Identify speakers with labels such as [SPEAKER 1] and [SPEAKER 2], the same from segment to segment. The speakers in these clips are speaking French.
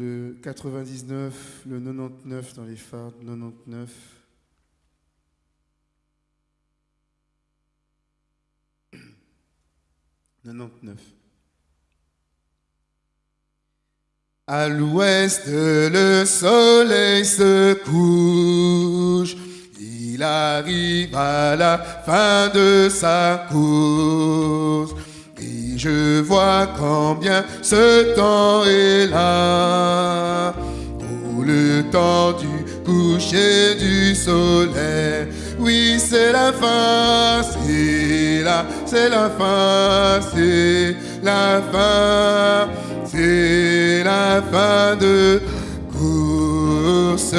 [SPEAKER 1] le 99, le 99 dans les 99. « 99. À l'ouest, le soleil se couche. Il arrive à la fin de sa course. Je vois combien ce temps est là. Oh, le temps du coucher du soleil. Oui, c'est la fin, c'est la, c'est la fin, c'est la fin, c'est la fin de course.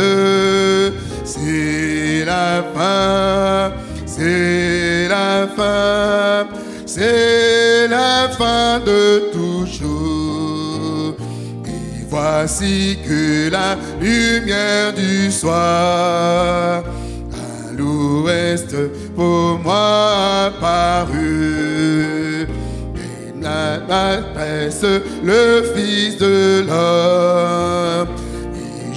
[SPEAKER 1] C'est la fin, c'est la fin, c'est la fin de toujours. Et voici que la lumière du soir à l'ouest pour moi apparut. Et la presse le Fils de l'homme.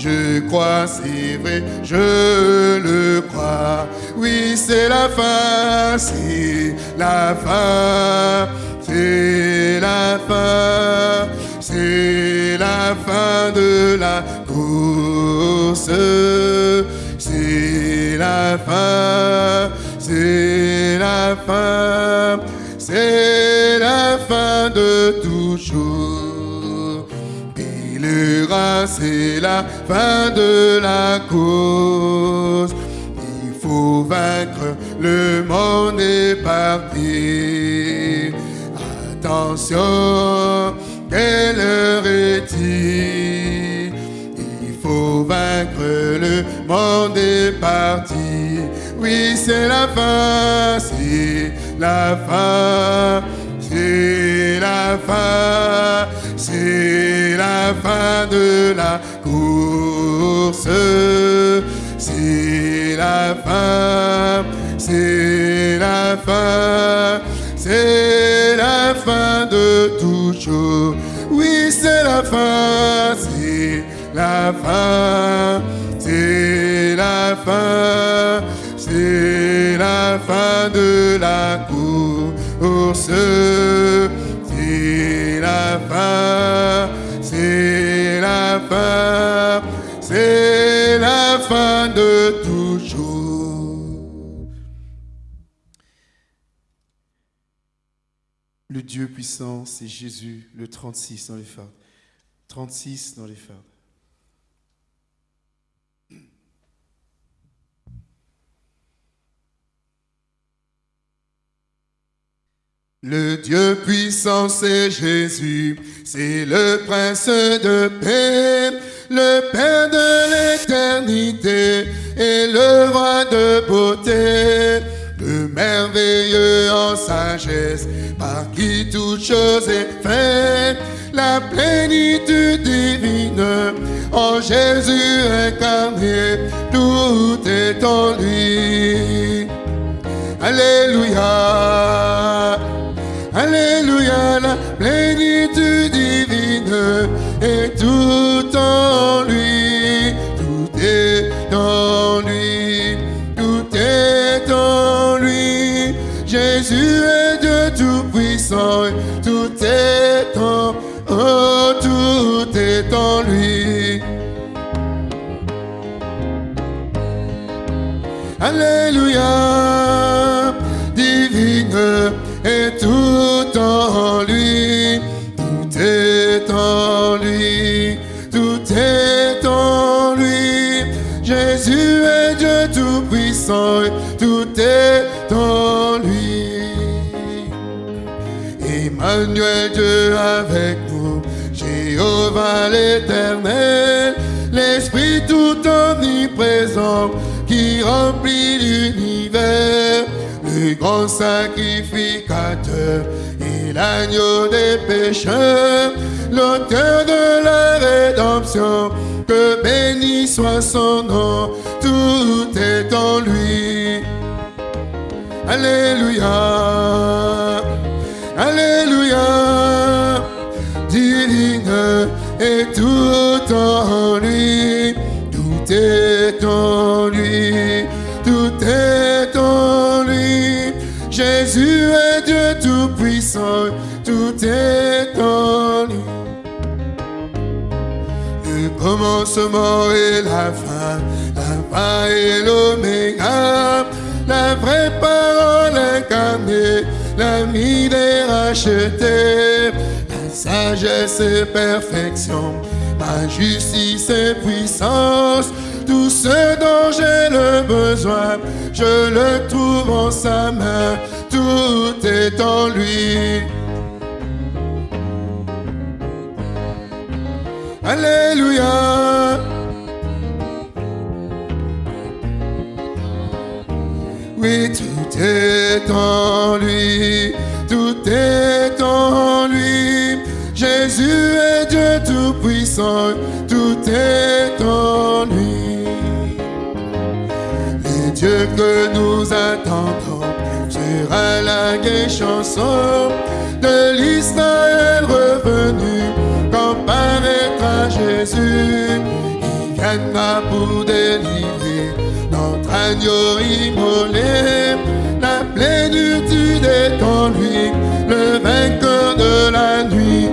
[SPEAKER 1] Je crois, c'est vrai, je le crois. Oui, c'est la fin, c'est la fin, c'est la fin, c'est la fin de la course. C'est la fin, c'est la fin, c'est la fin de toujours. C'est la fin de la cause. Il faut vaincre, le monde est parti. Attention, quelle heure est-il? Il faut vaincre, le monde est parti. Oui, c'est la fin, c'est la fin, c'est la fin, c'est la fin de la course. C'est la fin, c'est la fin, c'est la fin de toujours. Oui, c'est la fin, c'est la fin, c'est la fin, c'est la fin de la course. C'est la fin, c'est la fin, c'est la fin de toujours. Le Dieu puissant, c'est Jésus, le 36 dans les fardes. 36 dans les fardes. Le Dieu puissant, c'est Jésus, c'est le prince de paix, le Père de l'éternité et le roi de beauté, le merveilleux en sagesse, par qui toute chose est faite, la plénitude divine, en Jésus incarné, tout est en lui. Alléluia. Alléluia, tout-puissant, tout est en lui. Emmanuel, Dieu avec nous, Jéhovah l'éternel, l'Esprit tout omniprésent qui remplit l'univers le grand sacrificateur et l'agneau des pécheurs, l'auteur de la rédemption, que béni soit son nom, tout est en lui. Alléluia, Alléluia, divine et tout en lui, tout est en lui, tout est en lui. Jésus est Dieu tout-puissant, tout est en lui. Le commencement et la fin, la et l'oméga, la vraie parole incarnée, l'ami des rachetés, la sagesse et perfection, ma justice et puissance, tout ce dont j'ai le besoin, je le trouve en sa main, tout est en lui. Alléluia. Oui, tout est en lui, tout est en lui. Jésus est Dieu tout-puissant, tout est en lui. Les dieux que nous attendons sera la gaie chanson de l'Israël revenu quand paraîtra Jésus. Il viendra pour délivrer agneau immolé. La plénitude est en lui, le vainqueur de la nuit,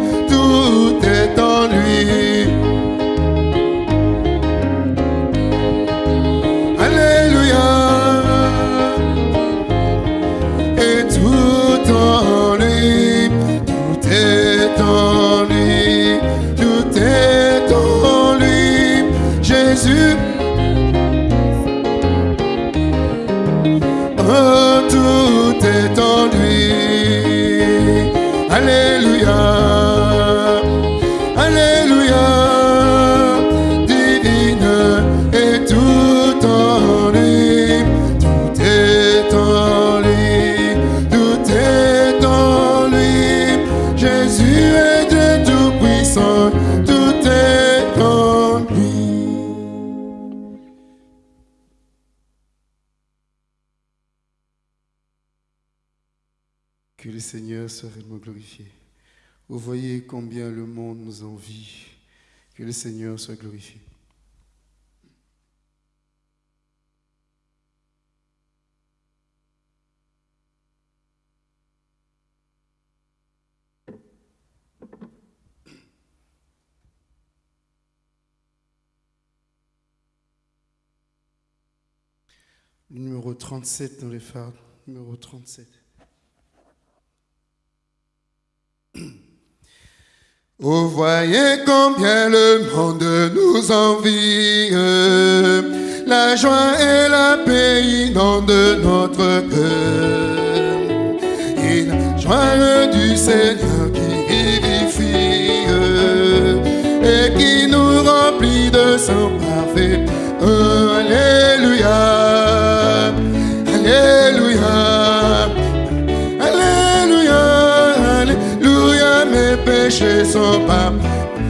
[SPEAKER 1] Réellement glorifié. Vous voyez combien le monde nous envie. Que le Seigneur soit glorifié. Numéro 37 dans les phares. Numéro 37. Vous voyez combien le monde nous envie. La joie et la paix inondent notre cœur. Et la joie du Seigneur qui vivifie et qui nous remplit de son parfait. Alléluia. Péchés sont, pas,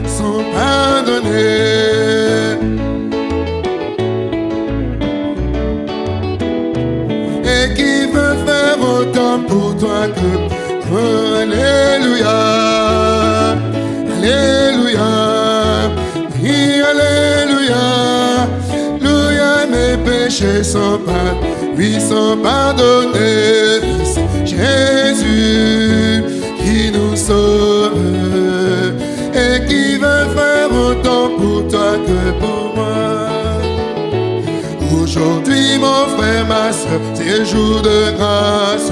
[SPEAKER 1] sont pardonnés. Et qui veut faire autant pour toi que Alléluia, Alléluia, oui, Alléluia, Alléluia, mes péchés sont pas, oui, sont pardonnés. Jésus Aujourd'hui, mon frère, ma soeur, c'est jour de grâce.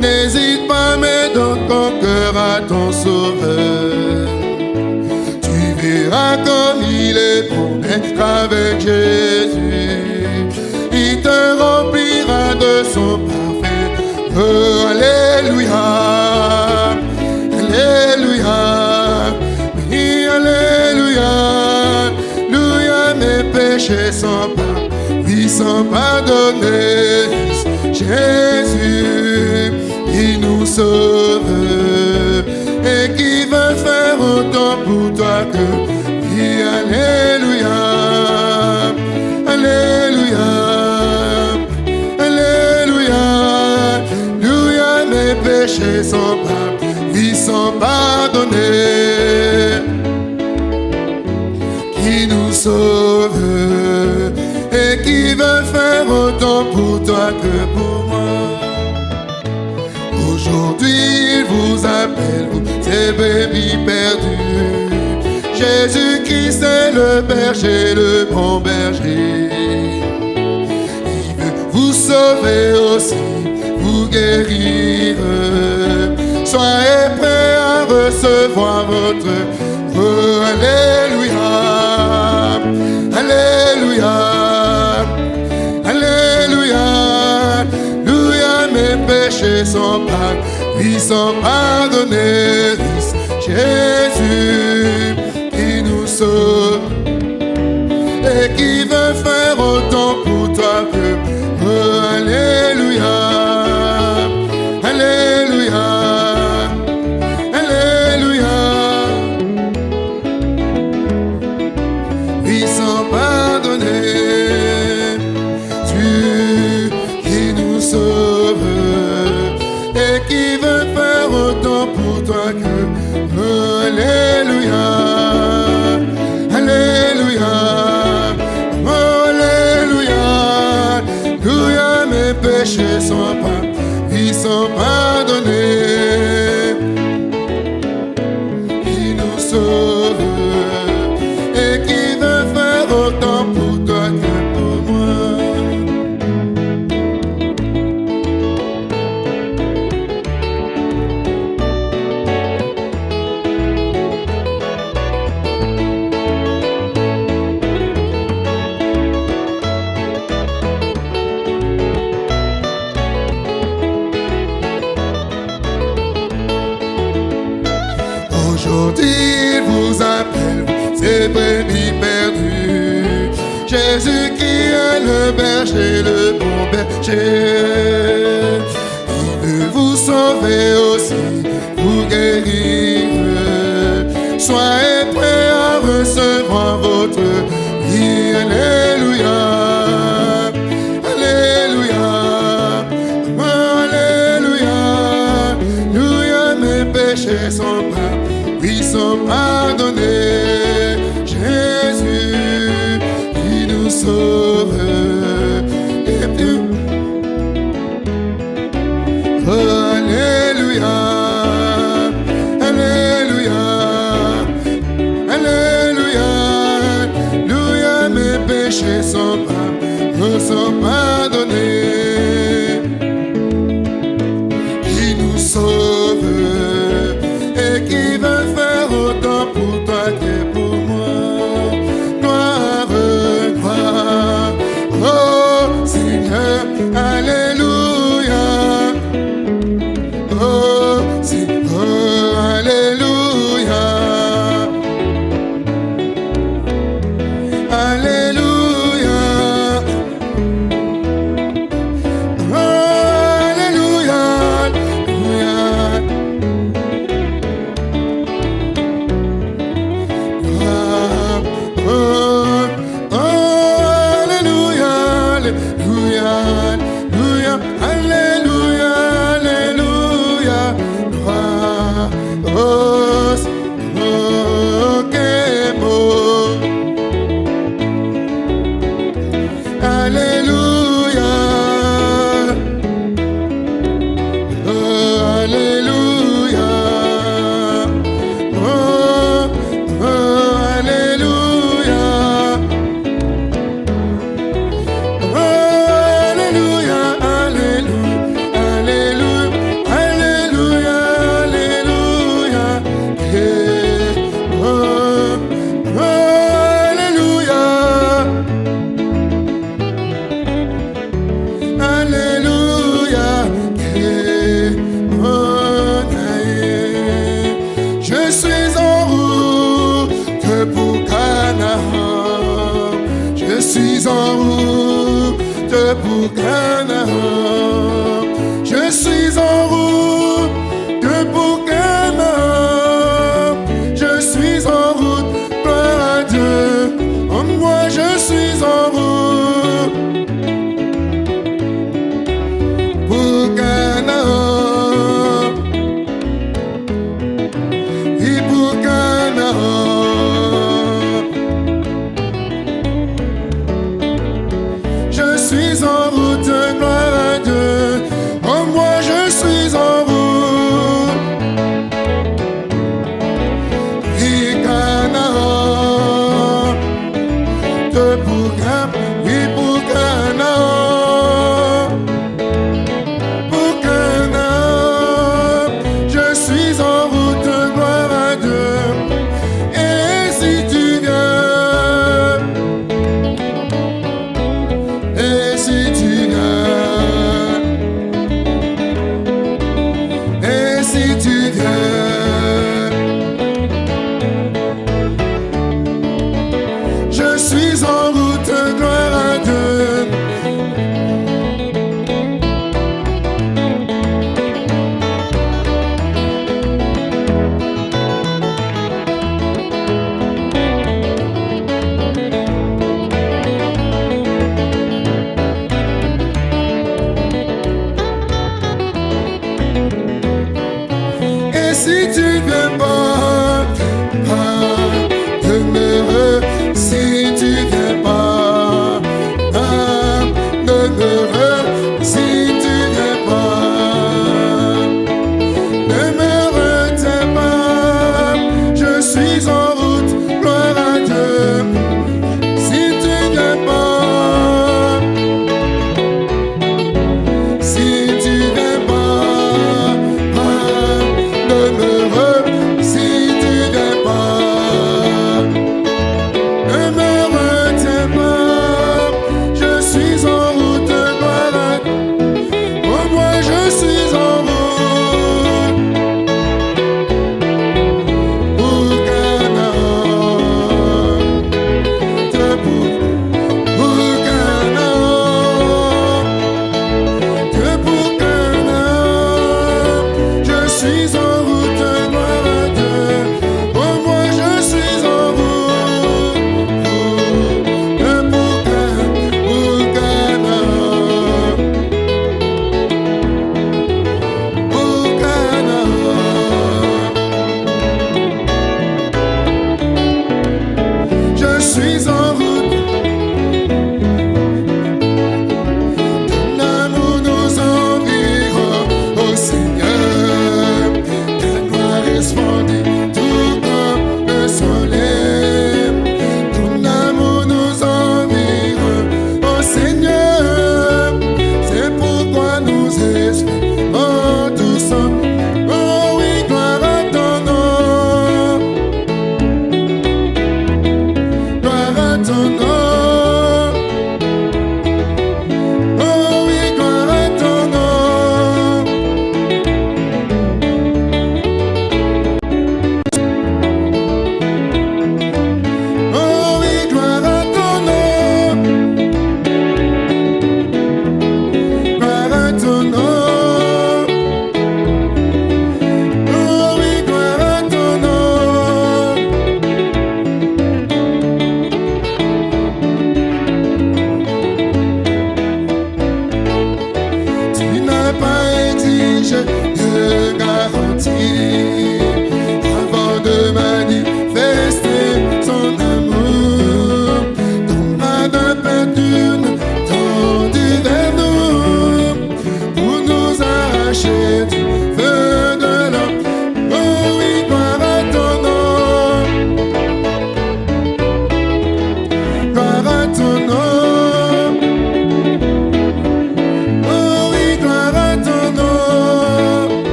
[SPEAKER 1] N'hésite pas, mais donne ton cœur à ton sauveur. Tu verras comme il est bon d'être avec Jésus. Il te remplira de son parfait. Oh, Alléluia. Alléluia. Oui, Alléluia. Alléluia, mes péchés sont sont pardonnés. Jésus qui nous sauve et qui veut faire autant pour toi que oui, Alléluia. Alléluia. Alléluia. Alléluia, mes péchés sont pas, oui, sont pardonnés. que pour moi. Aujourd'hui, il vous appelle, vous, ces bébés perdus. Jésus-Christ est le berger, le bon berger. Il veut vous sauver aussi, vous guérir. Soyez prêts à recevoir votre oh, Alléluia. Alléluia. péchés sont pardonnés, ils sont pardonnés, Jésus. le berger, le bon berger. Il veut vous sauver aussi, vous guérir. Soyez prêts à recevoir votre vie. Alléluia. Alléluia. Alléluia. Alléluia. Mes péchés sont, pas, ils sont pardonnés. So. turn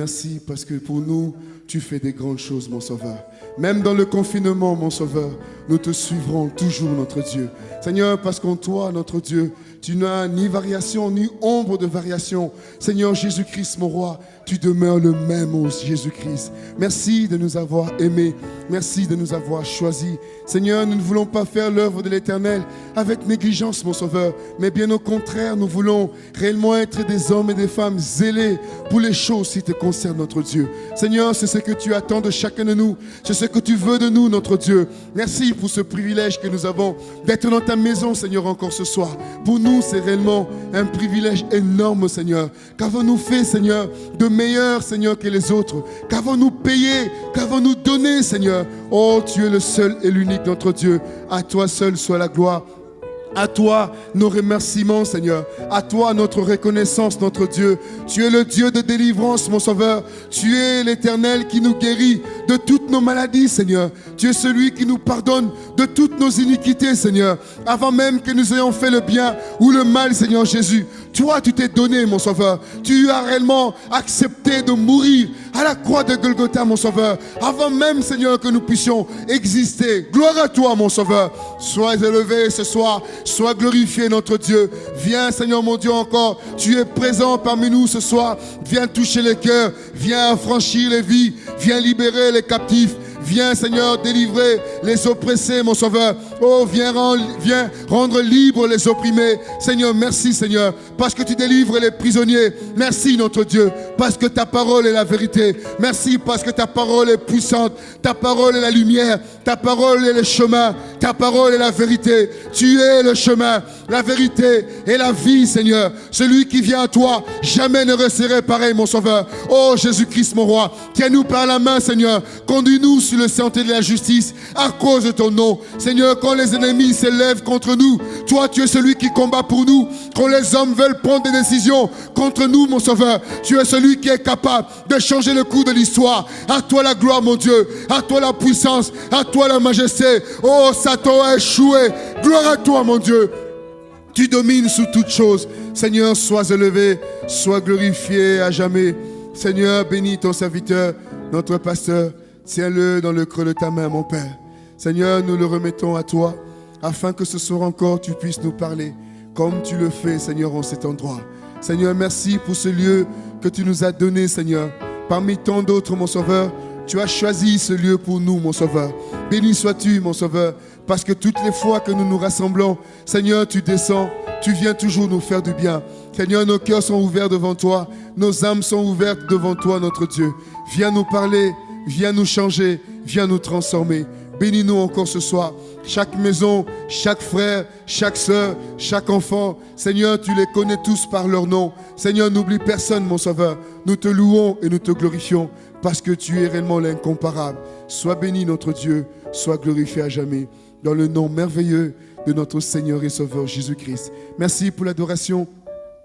[SPEAKER 1] merci parce que pour nous, tu fais des grandes mon Sauveur. Même dans le confinement, mon Sauveur, nous te suivrons toujours, notre Dieu. Seigneur, parce qu'en toi, notre Dieu, tu n'as ni variation, ni ombre de variation. Seigneur Jésus-Christ, mon roi, tu demeures le même, ô Jésus-Christ. Merci de nous avoir aimés. Merci de nous avoir choisis. Seigneur, nous ne voulons pas faire l'œuvre de l'Éternel avec négligence, mon Sauveur, mais bien au contraire, nous voulons réellement être des hommes et des femmes zélés pour les choses qui te concernent, notre Dieu. Seigneur, c'est ce que tu attends de chacun de nous. C'est ce que tu veux de nous, notre Dieu. Merci pour ce privilège que nous avons d'être dans ta maison, Seigneur, encore ce soir. Pour nous, c'est réellement un privilège énorme, Seigneur. Qu'avons-nous fait, Seigneur, de meilleur, Seigneur, que les autres? Qu'avons-nous payé? Qu'avons-nous donné, Seigneur? Oh, tu es le seul et l'unique notre Dieu. À toi seul soit la gloire à toi nos remerciements, Seigneur. À toi notre reconnaissance, notre Dieu. Tu es le Dieu de délivrance, mon Sauveur. Tu es l'Éternel qui nous guérit de toutes nos maladies, Seigneur. Tu es celui qui nous pardonne de toutes nos iniquités, Seigneur. Avant même que nous ayons fait le bien ou le mal, Seigneur Jésus. Toi, tu t'es donné, mon Sauveur. Tu as réellement accepté de mourir à la croix de Golgotha, mon Sauveur. Avant même, Seigneur, que nous puissions exister. Gloire à toi, mon Sauveur. Sois élevé ce soir. Sois glorifié, notre Dieu. Viens, Seigneur, mon Dieu, encore. Tu es présent parmi nous ce soir. Viens toucher les cœurs. Viens affranchir les vies. Viens libérer les captifs. Viens, Seigneur, délivrer les oppressés, mon Sauveur. Oh, viens, rendre libres les opprimés. Seigneur, merci, Seigneur, parce que tu délivres les prisonniers. Merci, notre Dieu, parce que ta parole est la vérité. Merci, parce que ta parole est puissante. Ta parole est la lumière. Ta parole est le chemin. Ta parole est la vérité. Tu es le chemin, la vérité et la vie, Seigneur. Celui qui vient à toi, jamais ne resterait pareil, mon Sauveur. Oh, Jésus-Christ, mon roi, tiens-nous par la main, Seigneur. Conduis-nous sur le sentier de la justice à cause de ton nom. Seigneur, quand les ennemis s'élèvent contre nous, toi, tu es celui qui combat pour nous. Quand les hommes veulent prendre des décisions contre nous, mon Sauveur, tu es celui qui est capable de changer le cours de l'histoire. À toi la gloire, mon Dieu. À toi la puissance. À toi la majesté. Oh, Satan a échoué. Gloire à toi, mon Dieu. Tu domines sous toutes choses. Seigneur, sois élevé, sois glorifié à jamais. Seigneur, bénis ton serviteur, notre pasteur. Tiens-le dans le creux de ta main, mon Père. Seigneur, nous le remettons à toi, afin que ce soir encore tu puisses nous parler, comme tu le fais, Seigneur, en cet endroit. Seigneur, merci pour ce lieu que tu nous as donné, Seigneur. Parmi tant d'autres, mon Sauveur, tu as choisi ce lieu pour nous, mon Sauveur. Béni sois-tu, mon Sauveur, parce que toutes les fois que nous nous rassemblons, Seigneur, tu descends, tu viens toujours nous faire du bien. Seigneur, nos cœurs sont ouverts devant toi, nos âmes sont ouvertes devant toi, notre Dieu. Viens nous parler, Viens nous changer, viens nous transformer. Bénis-nous encore ce soir. Chaque maison, chaque frère, chaque soeur, chaque enfant. Seigneur, tu les connais tous par leur nom. Seigneur, n'oublie personne, mon Sauveur. Nous te louons et nous te glorifions parce que tu es réellement l'incomparable. Sois béni, notre Dieu. Sois glorifié à jamais. Dans le nom merveilleux de notre Seigneur et Sauveur Jésus-Christ. Merci pour l'adoration.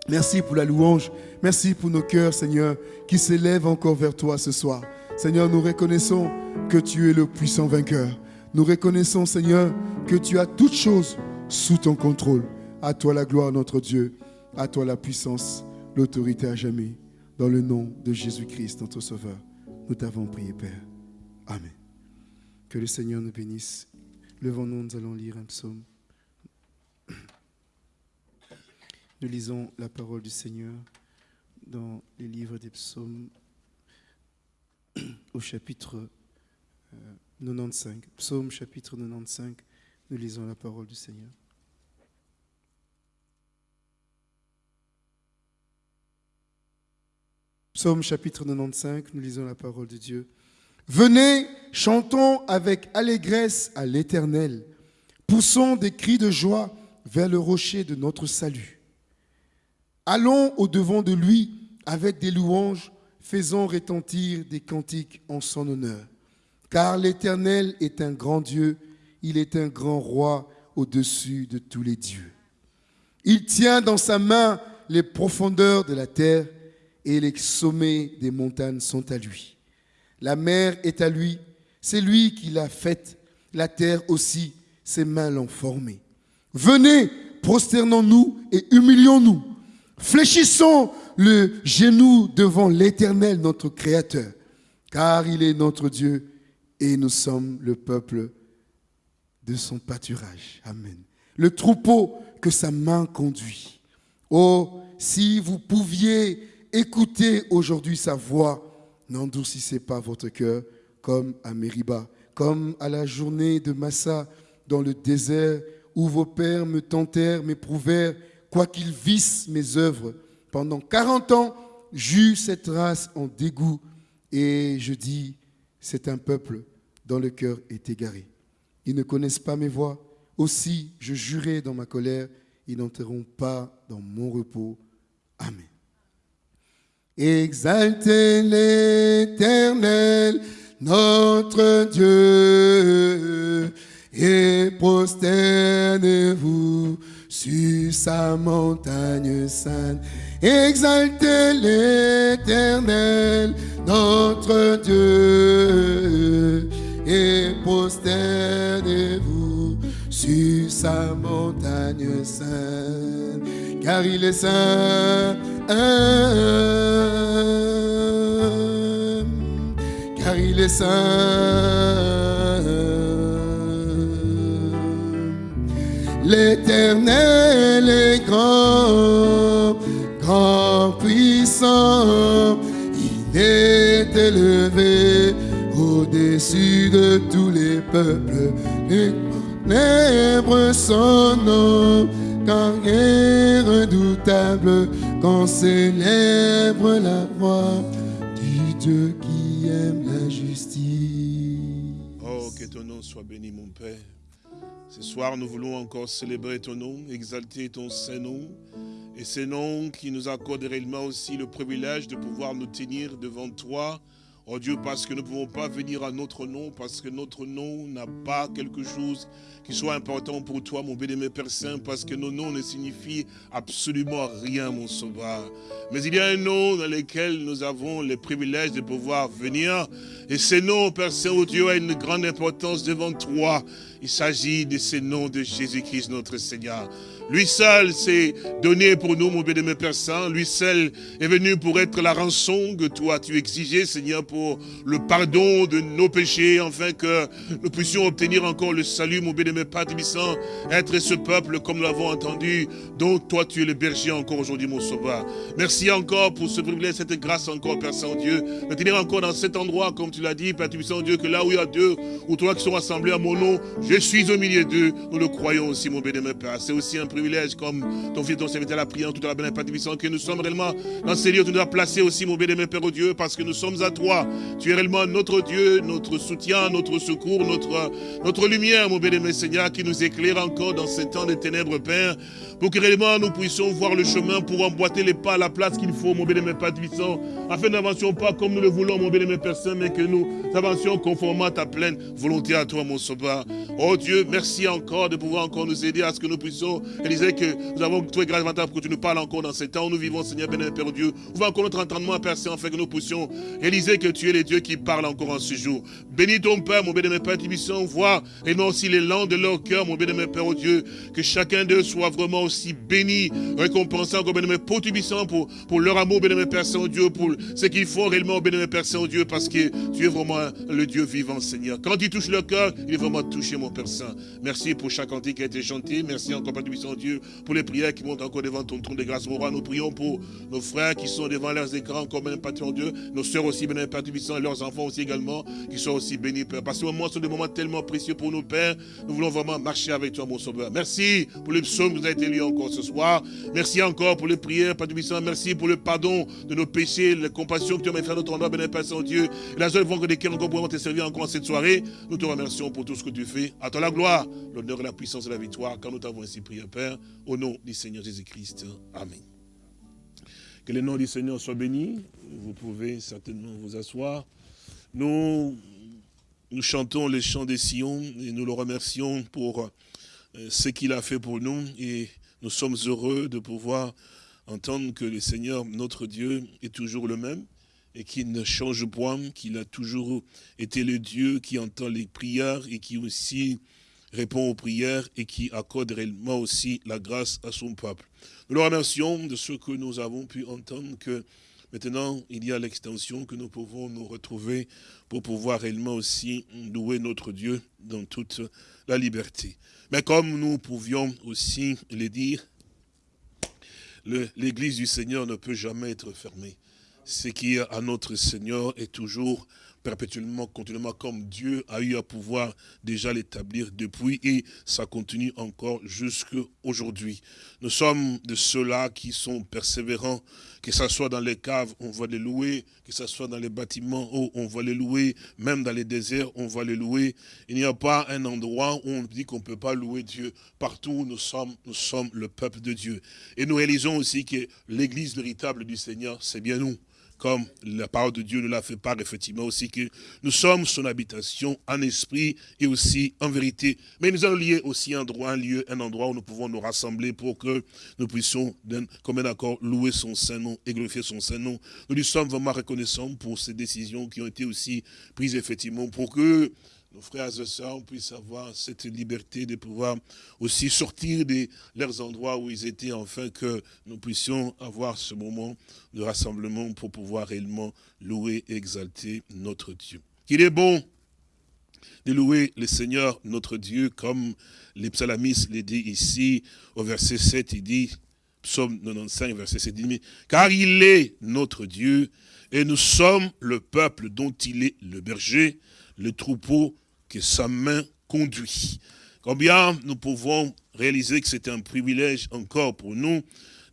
[SPEAKER 1] Merci pour la louange. Merci pour nos cœurs, Seigneur, qui s'élèvent encore vers toi ce soir. Seigneur, nous reconnaissons que tu es le puissant vainqueur. Nous reconnaissons, Seigneur, que tu as toutes choses sous ton contrôle. À toi la gloire, notre Dieu. À toi la puissance, l'autorité à jamais. Dans le nom de Jésus-Christ, notre Sauveur, nous t'avons prié, Père. Amen. Que le Seigneur nous bénisse. Levons-nous, nous allons lire un psaume. Nous lisons la parole du Seigneur dans les livres des psaumes au chapitre 95. Euh, Psaume chapitre 95, nous lisons la parole du Seigneur. Psaume chapitre 95, nous lisons la parole de Dieu. Venez, chantons avec allégresse à l'Éternel. Poussons des cris de joie vers le rocher de notre salut. Allons au-devant de lui avec des louanges, faisons retentir des cantiques en son honneur. Car l'Éternel est un grand Dieu, il est un grand roi au-dessus de tous les dieux. Il tient dans sa main les profondeurs de la terre et les sommets des montagnes sont à lui. La mer est à lui, c'est lui qui l'a faite, la terre aussi, ses mains l'ont formée. Venez, prosternons-nous et humilions-nous. Fléchissons le genou devant l'Éternel, notre Créateur, car il est notre Dieu et nous sommes le peuple de son pâturage. Amen. Le troupeau que sa main conduit. Oh, si vous pouviez écouter aujourd'hui sa voix, n'endurcissez pas votre cœur comme à Mériba, comme à la journée de Massa dans le désert où vos pères me tentèrent, m'éprouvèrent, quoiqu'ils vissent mes œuvres. Pendant 40 ans, j'eus cette race en dégoût et je dis, c'est un peuple dont le cœur est égaré. Ils ne connaissent pas mes voies. Aussi, je jurai dans ma colère, ils n'entreront pas dans mon repos. Amen. Exaltez l'Éternel, notre Dieu, et prosternez-vous sur sa montagne sainte. Exaltez l'Éternel, notre Dieu, et prosternez-vous sur sa montagne sainte, car il est saint car il est saint. L'Éternel est grand, puissant, il est élevé au-dessus de tous les peuples. Les ténèbres son nom, car il est redoutable qu'on célèbre la voix du Dieu qui aime la justice.
[SPEAKER 2] Oh, que ton nom soit béni, mon Père. Ce soir, nous voulons encore célébrer ton nom, exalter ton Saint-Nom, et ce nom qui nous accorde réellement aussi le privilège de pouvoir nous tenir devant toi, Oh Dieu, parce que nous ne pouvons pas venir à notre nom, parce que notre nom n'a pas quelque chose qui soit important pour toi, mon béni Père parce que nos noms ne signifient absolument rien, mon sauveur. Mais il y a un nom dans lequel nous avons le privilège de pouvoir venir. Et ce nom, Père Saint, oh Dieu, a une grande importance devant toi. Il s'agit de ce nom de Jésus-Christ, notre Seigneur. Lui seul s'est donné pour nous, mon béni Père Saint. Lui seul est venu pour être la rançon que toi tu exigeais, Seigneur, pour le pardon de nos péchés, afin que nous puissions obtenir encore le salut, mon béni Père être ce peuple, comme nous l'avons entendu, dont toi tu es le berger encore aujourd'hui, mon sauveur. Merci encore pour ce privilège, cette grâce encore, Père Saint-Dieu, de tenir encore dans cet endroit, comme tu l'as dit, Père Saint-Dieu, que là où il y a deux ou trois qui sont rassemblés à mon nom, je suis au milieu d'eux. Nous le croyons aussi, mon béni Père. C'est aussi un privilège, comme ton fils, ton serviteur, la prière, toute la bonne Père que nous sommes réellement dans ces lieux. Tu nous as placés aussi, mon bénémoine Père Dieu, parce que nous sommes à toi. Tu es réellement notre Dieu, notre soutien, notre secours, notre, notre lumière, mon bénémoine Seigneur, qui nous éclaire encore dans ces temps de ténèbres, Père pour que réellement nous puissions voir le chemin pour emboîter les pas à la place qu'il faut, mon bénémoine Père puissant, afin n'avancions pas comme nous le voulons, mon bénémoine Père Saint, mais que nous avancions conformément à ta pleine volonté à toi, mon sauveur. Oh Dieu, merci encore de pouvoir encore nous aider à ce que nous puissions réaliser que nous avons trouvé grâce pour que tu nous parles encore dans ces temps où nous vivons, Seigneur bénémoine Père Dieu. Ouvre encore notre entendement, Père Saint, afin que nous puissions réaliser que tu es le Dieu qui parle encore en ce jour. Bénis ton Père, mon bénémoine Père puissant, vois et non aussi les langues de leur cœur, mon bénémoine Père Dieu, que chacun d'eux soit vraiment aussi béni, récompensant, béni, pour, pour leur amour, béni, Père Saint-Dieu, pour ce qu'ils font réellement, béni, Père Saint-Dieu, parce que Tu es vraiment le Dieu vivant, Seigneur. Quand tu touches le cœur, il est vraiment touché, mon Père Saint. Merci pour chaque cantique qui a été chanté. Merci encore, Père Dieu, pour les prières qui montent encore devant ton trône de grâce, mon roi. Nous prions pour nos frères qui sont devant leurs écrans, comme un patron Dieu. Nos sœurs aussi, Père et leurs enfants aussi également, qui sont aussi bénis, Père. Parce que ce moment sont des moments tellement précieux pour nous, Père. Nous voulons vraiment marcher avec toi, mon Sauveur. Merci pour le psaume qui nous a été lu encore ce soir. Merci encore pour les prières, Père Merci pour le pardon de nos péchés, la compassion que tu as fait à notre endroit, béni Père Saint-Dieu. Et la joie de cœurs encore pour te servir encore cette soirée. Nous te remercions pour tout ce que tu fais. À toi la gloire, l'honneur la puissance et la victoire, quand nous t'avons ainsi prié, Père, au nom du Seigneur Jésus-Christ. Amen. Que le nom du Seigneur soit béni. Vous pouvez certainement vous asseoir. Nous, nous chantons les chants des Sion et nous le remercions pour euh, ce qu'il a fait pour nous. Et nous sommes heureux de pouvoir entendre que le Seigneur, notre Dieu, est toujours le même et qu'il ne change point, qu'il a toujours été le Dieu qui entend les prières et qui aussi répond aux prières et qui accorde réellement aussi la grâce à son peuple. Nous le remercions de ce que nous avons pu entendre, que maintenant il y a l'extension que nous pouvons nous retrouver pour pouvoir réellement aussi louer notre Dieu dans toute la liberté. Mais comme nous pouvions aussi le dire, l'église du Seigneur ne peut jamais être fermée. Ce qui est à notre Seigneur est toujours perpétuellement, continuellement, comme Dieu a eu à pouvoir déjà l'établir depuis, et ça continue encore jusqu'à aujourd'hui. Nous sommes de ceux-là qui sont persévérants, que ce soit dans les caves, on va les louer, que ce soit dans les bâtiments hauts, on va les louer, même dans les déserts, on va les louer. Il n'y a pas un endroit où on dit qu'on ne peut pas louer Dieu. Partout où nous sommes, nous sommes le peuple de Dieu. Et nous réalisons aussi que l'église véritable du Seigneur, c'est bien nous comme la parole de Dieu nous l'a fait part, effectivement, aussi que nous sommes son habitation en esprit et aussi en vérité. Mais nous allons lier aussi un endroit, un lieu, un endroit où nous pouvons nous rassembler pour que nous puissions, comme un accord, louer son Saint-Nom et glorifier son Saint-Nom. Nous lui sommes vraiment reconnaissants pour ces décisions qui ont été aussi prises, effectivement, pour que nos frères et sœurs puissent avoir cette liberté de pouvoir aussi sortir de leurs endroits où ils étaient, afin que nous puissions avoir ce moment de rassemblement pour pouvoir réellement louer et exalter notre Dieu. Qu'il est bon de louer le Seigneur notre Dieu, comme les psalmistes le dit ici, au verset 7, il dit, psaume 95, verset 7, il dit, car il est notre Dieu, et nous sommes le peuple dont il est le berger, le troupeau que sa main conduit. Combien nous pouvons réaliser que c'est un privilège encore pour nous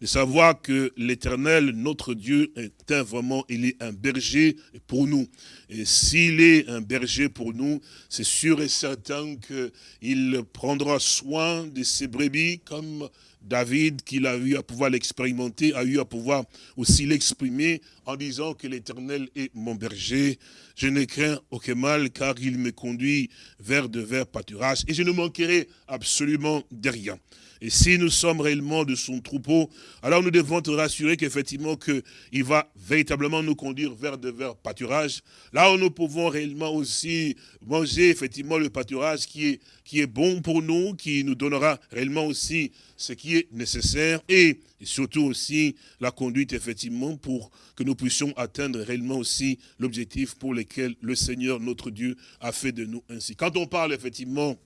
[SPEAKER 2] de savoir que l'éternel, notre Dieu, est un vraiment, il est un berger pour nous. Et s'il est un berger pour nous, c'est sûr et certain qu'il prendra soin de ses brebis comme David, qu'il a eu à pouvoir l'expérimenter, a eu à pouvoir aussi l'exprimer en disant que l'Éternel est mon berger. Je ne crains aucun mal car il me conduit vers de verts pâturages et je ne manquerai absolument de rien. Et si nous sommes réellement de son troupeau, alors nous devons te rassurer qu'effectivement qu'il va véritablement nous conduire vers de verts pâturages. Là où nous pouvons réellement aussi manger effectivement le pâturage qui est, qui est bon pour nous, qui nous donnera réellement aussi ce qui est nécessaire et, surtout aussi la conduite effectivement pour que nous puissions atteindre réellement aussi l'objectif pour lequel le Seigneur notre Dieu a fait de nous ainsi. Quand on parle effectivement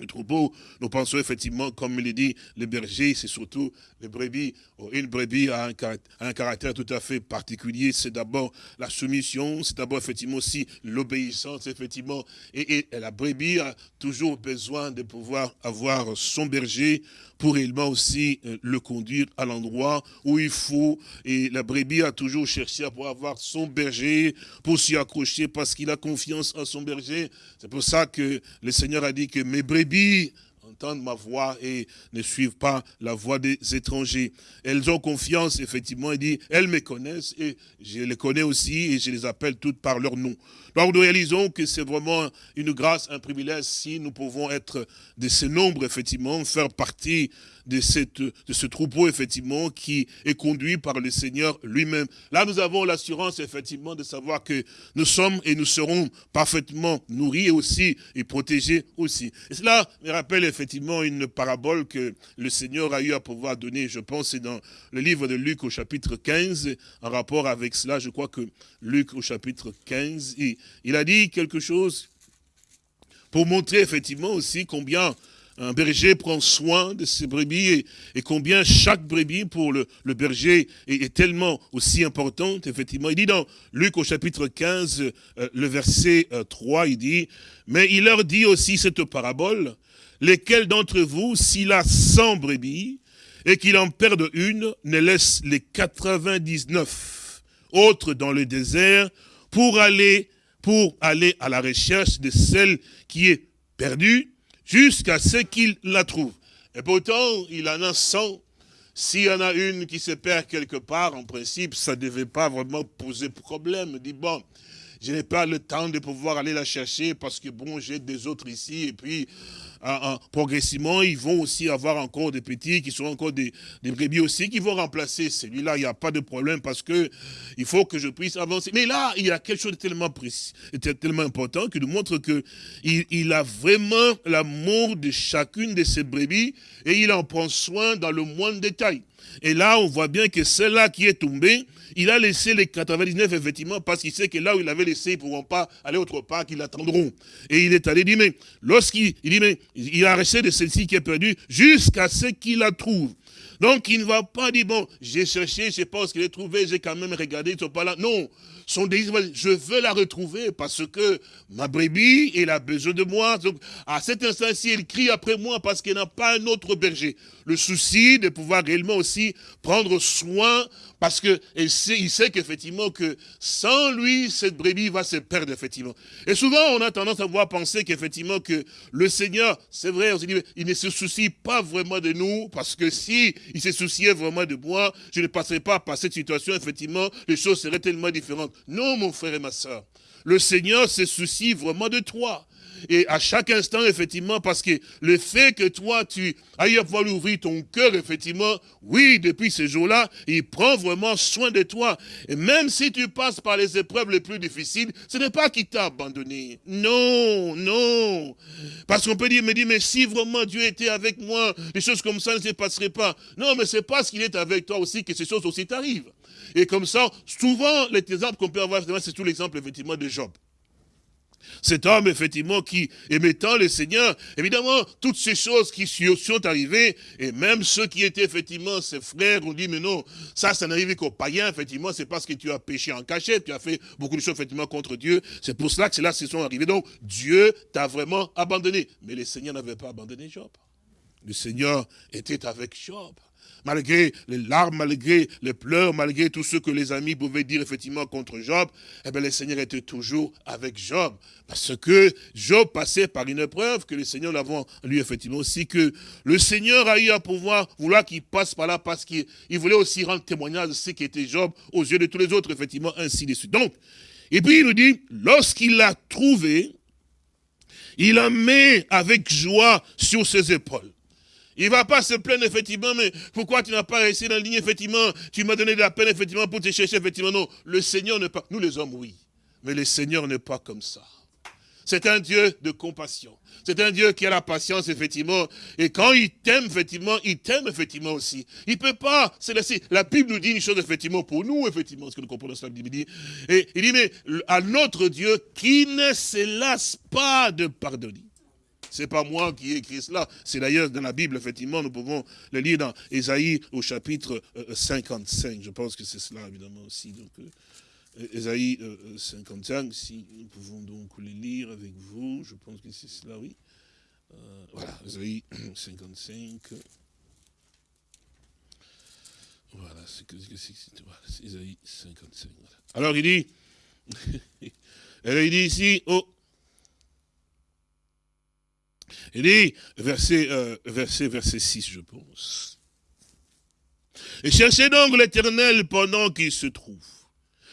[SPEAKER 2] le troupeau, nous pensons effectivement, comme il est dit, le berger, c'est surtout les brebis. Une brebis a un, caractère tout à fait particulier. C'est d'abord la soumission, c'est d'abord effectivement aussi l'obéissance, effectivement. Et, et, la brebis a toujours besoin de pouvoir avoir son berger pour réellement aussi euh, le conduire à l'endroit où il faut. Et la brebis a toujours cherché à pouvoir avoir son berger pour s'y accrocher parce qu'il a confiance en son berger. C'est pour ça que le Seigneur a dit que mes brebis ma voix et ne suivent pas la voix des étrangers. Elles ont confiance, effectivement, il dit, elles me connaissent et je les connais aussi et je les appelle toutes par leur nom. Donc nous réalisons que c'est vraiment une grâce, un privilège si nous pouvons être de ce nombre, effectivement, faire partie de, ce troupeau, effectivement, qui est conduit par le Seigneur lui-même. Là, nous avons l'assurance, effectivement, de savoir que nous sommes et nous serons parfaitement nourris aussi et protégés aussi. Et cela me rappelle, effectivement, une parabole que le Seigneur a eu à pouvoir donner, je pense, c'est dans le livre de Luc au chapitre 15, en rapport avec cela, je crois que Luc au chapitre 15, il, il a dit quelque chose pour montrer effectivement aussi combien un berger prend soin de ses brebis et, combien chaque brebis pour le, berger est, tellement aussi importante, effectivement. Il dit dans Luc au chapitre 15, euh, le verset 3, euh, il dit, mais il leur dit aussi cette parabole, lesquels d'entre vous, s'il a 100 brebis et qu'il en perde une, ne laisse les 99 autres dans le désert pour aller, pour aller à la recherche de celle qui est perdue? Jusqu'à ce qu'il la trouve. Et pourtant, il en a 100. S'il y en a une qui se perd quelque part, en principe, ça ne devait pas vraiment poser problème. Il dit, bon, je n'ai pas le temps de pouvoir aller la chercher parce que, bon, j'ai des autres ici. Et puis, progressivement, ils vont aussi avoir encore des petits qui sont encore des, des brebis aussi qui vont remplacer celui-là. Il n'y a pas de problème parce que il faut que je puisse avancer. Mais là, il y a quelque chose de tellement précis, tellement important qui nous montre que il, a vraiment l'amour de chacune de ces brebis et il en prend soin dans le moindre détail. Et là, on voit bien que celle-là qui est tombée, il a laissé les 99, effectivement, parce qu'il sait que là où il avait laissé, ils ne pourront pas aller autre part, qu'ils l'attendront. Et il est allé dire, mais lorsqu'il dit, mais il a resté de celle-ci qui est perdue, jusqu'à ce qu'il la trouve. Donc, il ne va pas dire, bon, j'ai cherché, je pense qu'il est trouvé, j'ai quand même regardé, ils ne sont pas là. Non, son désir, je veux la retrouver parce que ma brebis, elle a besoin de moi. Donc, à cet instant-ci, elle crie après moi parce qu'elle n'a pas un autre berger. Le souci de pouvoir réellement aussi prendre soin parce sait, il sait qu'effectivement que sans lui, cette brebis va se perdre, effectivement. Et souvent, on a tendance à voir penser qu'effectivement que le Seigneur, c'est vrai, on dit, il ne se soucie pas vraiment de nous, parce que si il se souciait vraiment de moi, je ne passerais pas par cette situation, effectivement, les choses seraient tellement différentes. Non, mon frère et ma soeur. Le Seigneur se soucie vraiment de toi et à chaque instant, effectivement, parce que le fait que toi, tu ailles pouvoir ouvrir ton cœur, effectivement, oui, depuis ce jour-là, il prend vraiment soin de toi. Et même si tu passes par les épreuves les plus difficiles, ce n'est pas qu'il t'a abandonné. Non, non. Parce qu'on peut dire, me dire, mais si vraiment Dieu était avec moi, les choses comme ça ne se passeraient pas. Non, mais c'est parce qu'il est avec toi aussi que ces choses aussi t'arrivent. Et comme ça, souvent, les exemples qu'on peut avoir, c'est tout l'exemple, effectivement, de Job. Cet homme, effectivement, qui aimait tant le Seigneur, évidemment, toutes ces choses qui sont arrivées, et même ceux qui étaient, effectivement, ses frères, ont dit, mais non, ça, ça n'arrive qu'aux païens, effectivement, c'est parce que tu as péché en cachette, tu as fait beaucoup de choses, effectivement, contre Dieu. C'est pour cela que cela se sont arrivés. Donc, Dieu t'a vraiment abandonné. Mais le Seigneur n'avait pas abandonné Job. Le Seigneur était avec Job malgré les larmes, malgré les pleurs, malgré tout ce que les amis pouvaient dire effectivement contre Job, eh bien le Seigneur était toujours avec Job. Parce que Job passait par une épreuve que le Seigneur l'avait lui effectivement aussi, que le Seigneur a eu à pouvoir vouloir qu'il passe par là parce qu'il voulait aussi rendre témoignage de ce qui était Job aux yeux de tous les autres, effectivement, ainsi de suite. Donc, et puis il nous dit, lorsqu'il l'a trouvé, il la met avec joie sur ses épaules. Il ne va pas se plaindre, effectivement, mais pourquoi tu n'as pas réussi dans la ligne, effectivement, tu m'as donné de la peine, effectivement, pour te chercher, effectivement, non. Le Seigneur n'est pas, nous les hommes, oui, mais le Seigneur n'est pas comme ça. C'est un Dieu de compassion. C'est un Dieu qui a la patience, effectivement. Et quand il t'aime, effectivement, il t'aime, effectivement, aussi. Il peut pas se laisser. La Bible nous dit une chose, effectivement, pour nous, effectivement, ce que nous comprenons cela, la Bible dit. Et il dit, mais à notre Dieu qui ne se lasse pas de pardonner. C'est pas moi qui ai écrit cela. C'est d'ailleurs dans la Bible, effectivement, nous pouvons le lire dans Ésaïe au chapitre 55. Euh, Je pense que c'est cela, évidemment, aussi. Donc, euh, Ésaïe 55, euh, si nous pouvons donc le lire avec vous, je pense que c'est cela, oui. voilà, Ésaïe 55. Voilà, c'est que c'est voilà, Ésaïe 55. Alors il dit, il dit ici, oh, il dit, verset, euh, verset, verset 6, je pense. Et cherchez donc l'éternel pendant qu'il se trouve.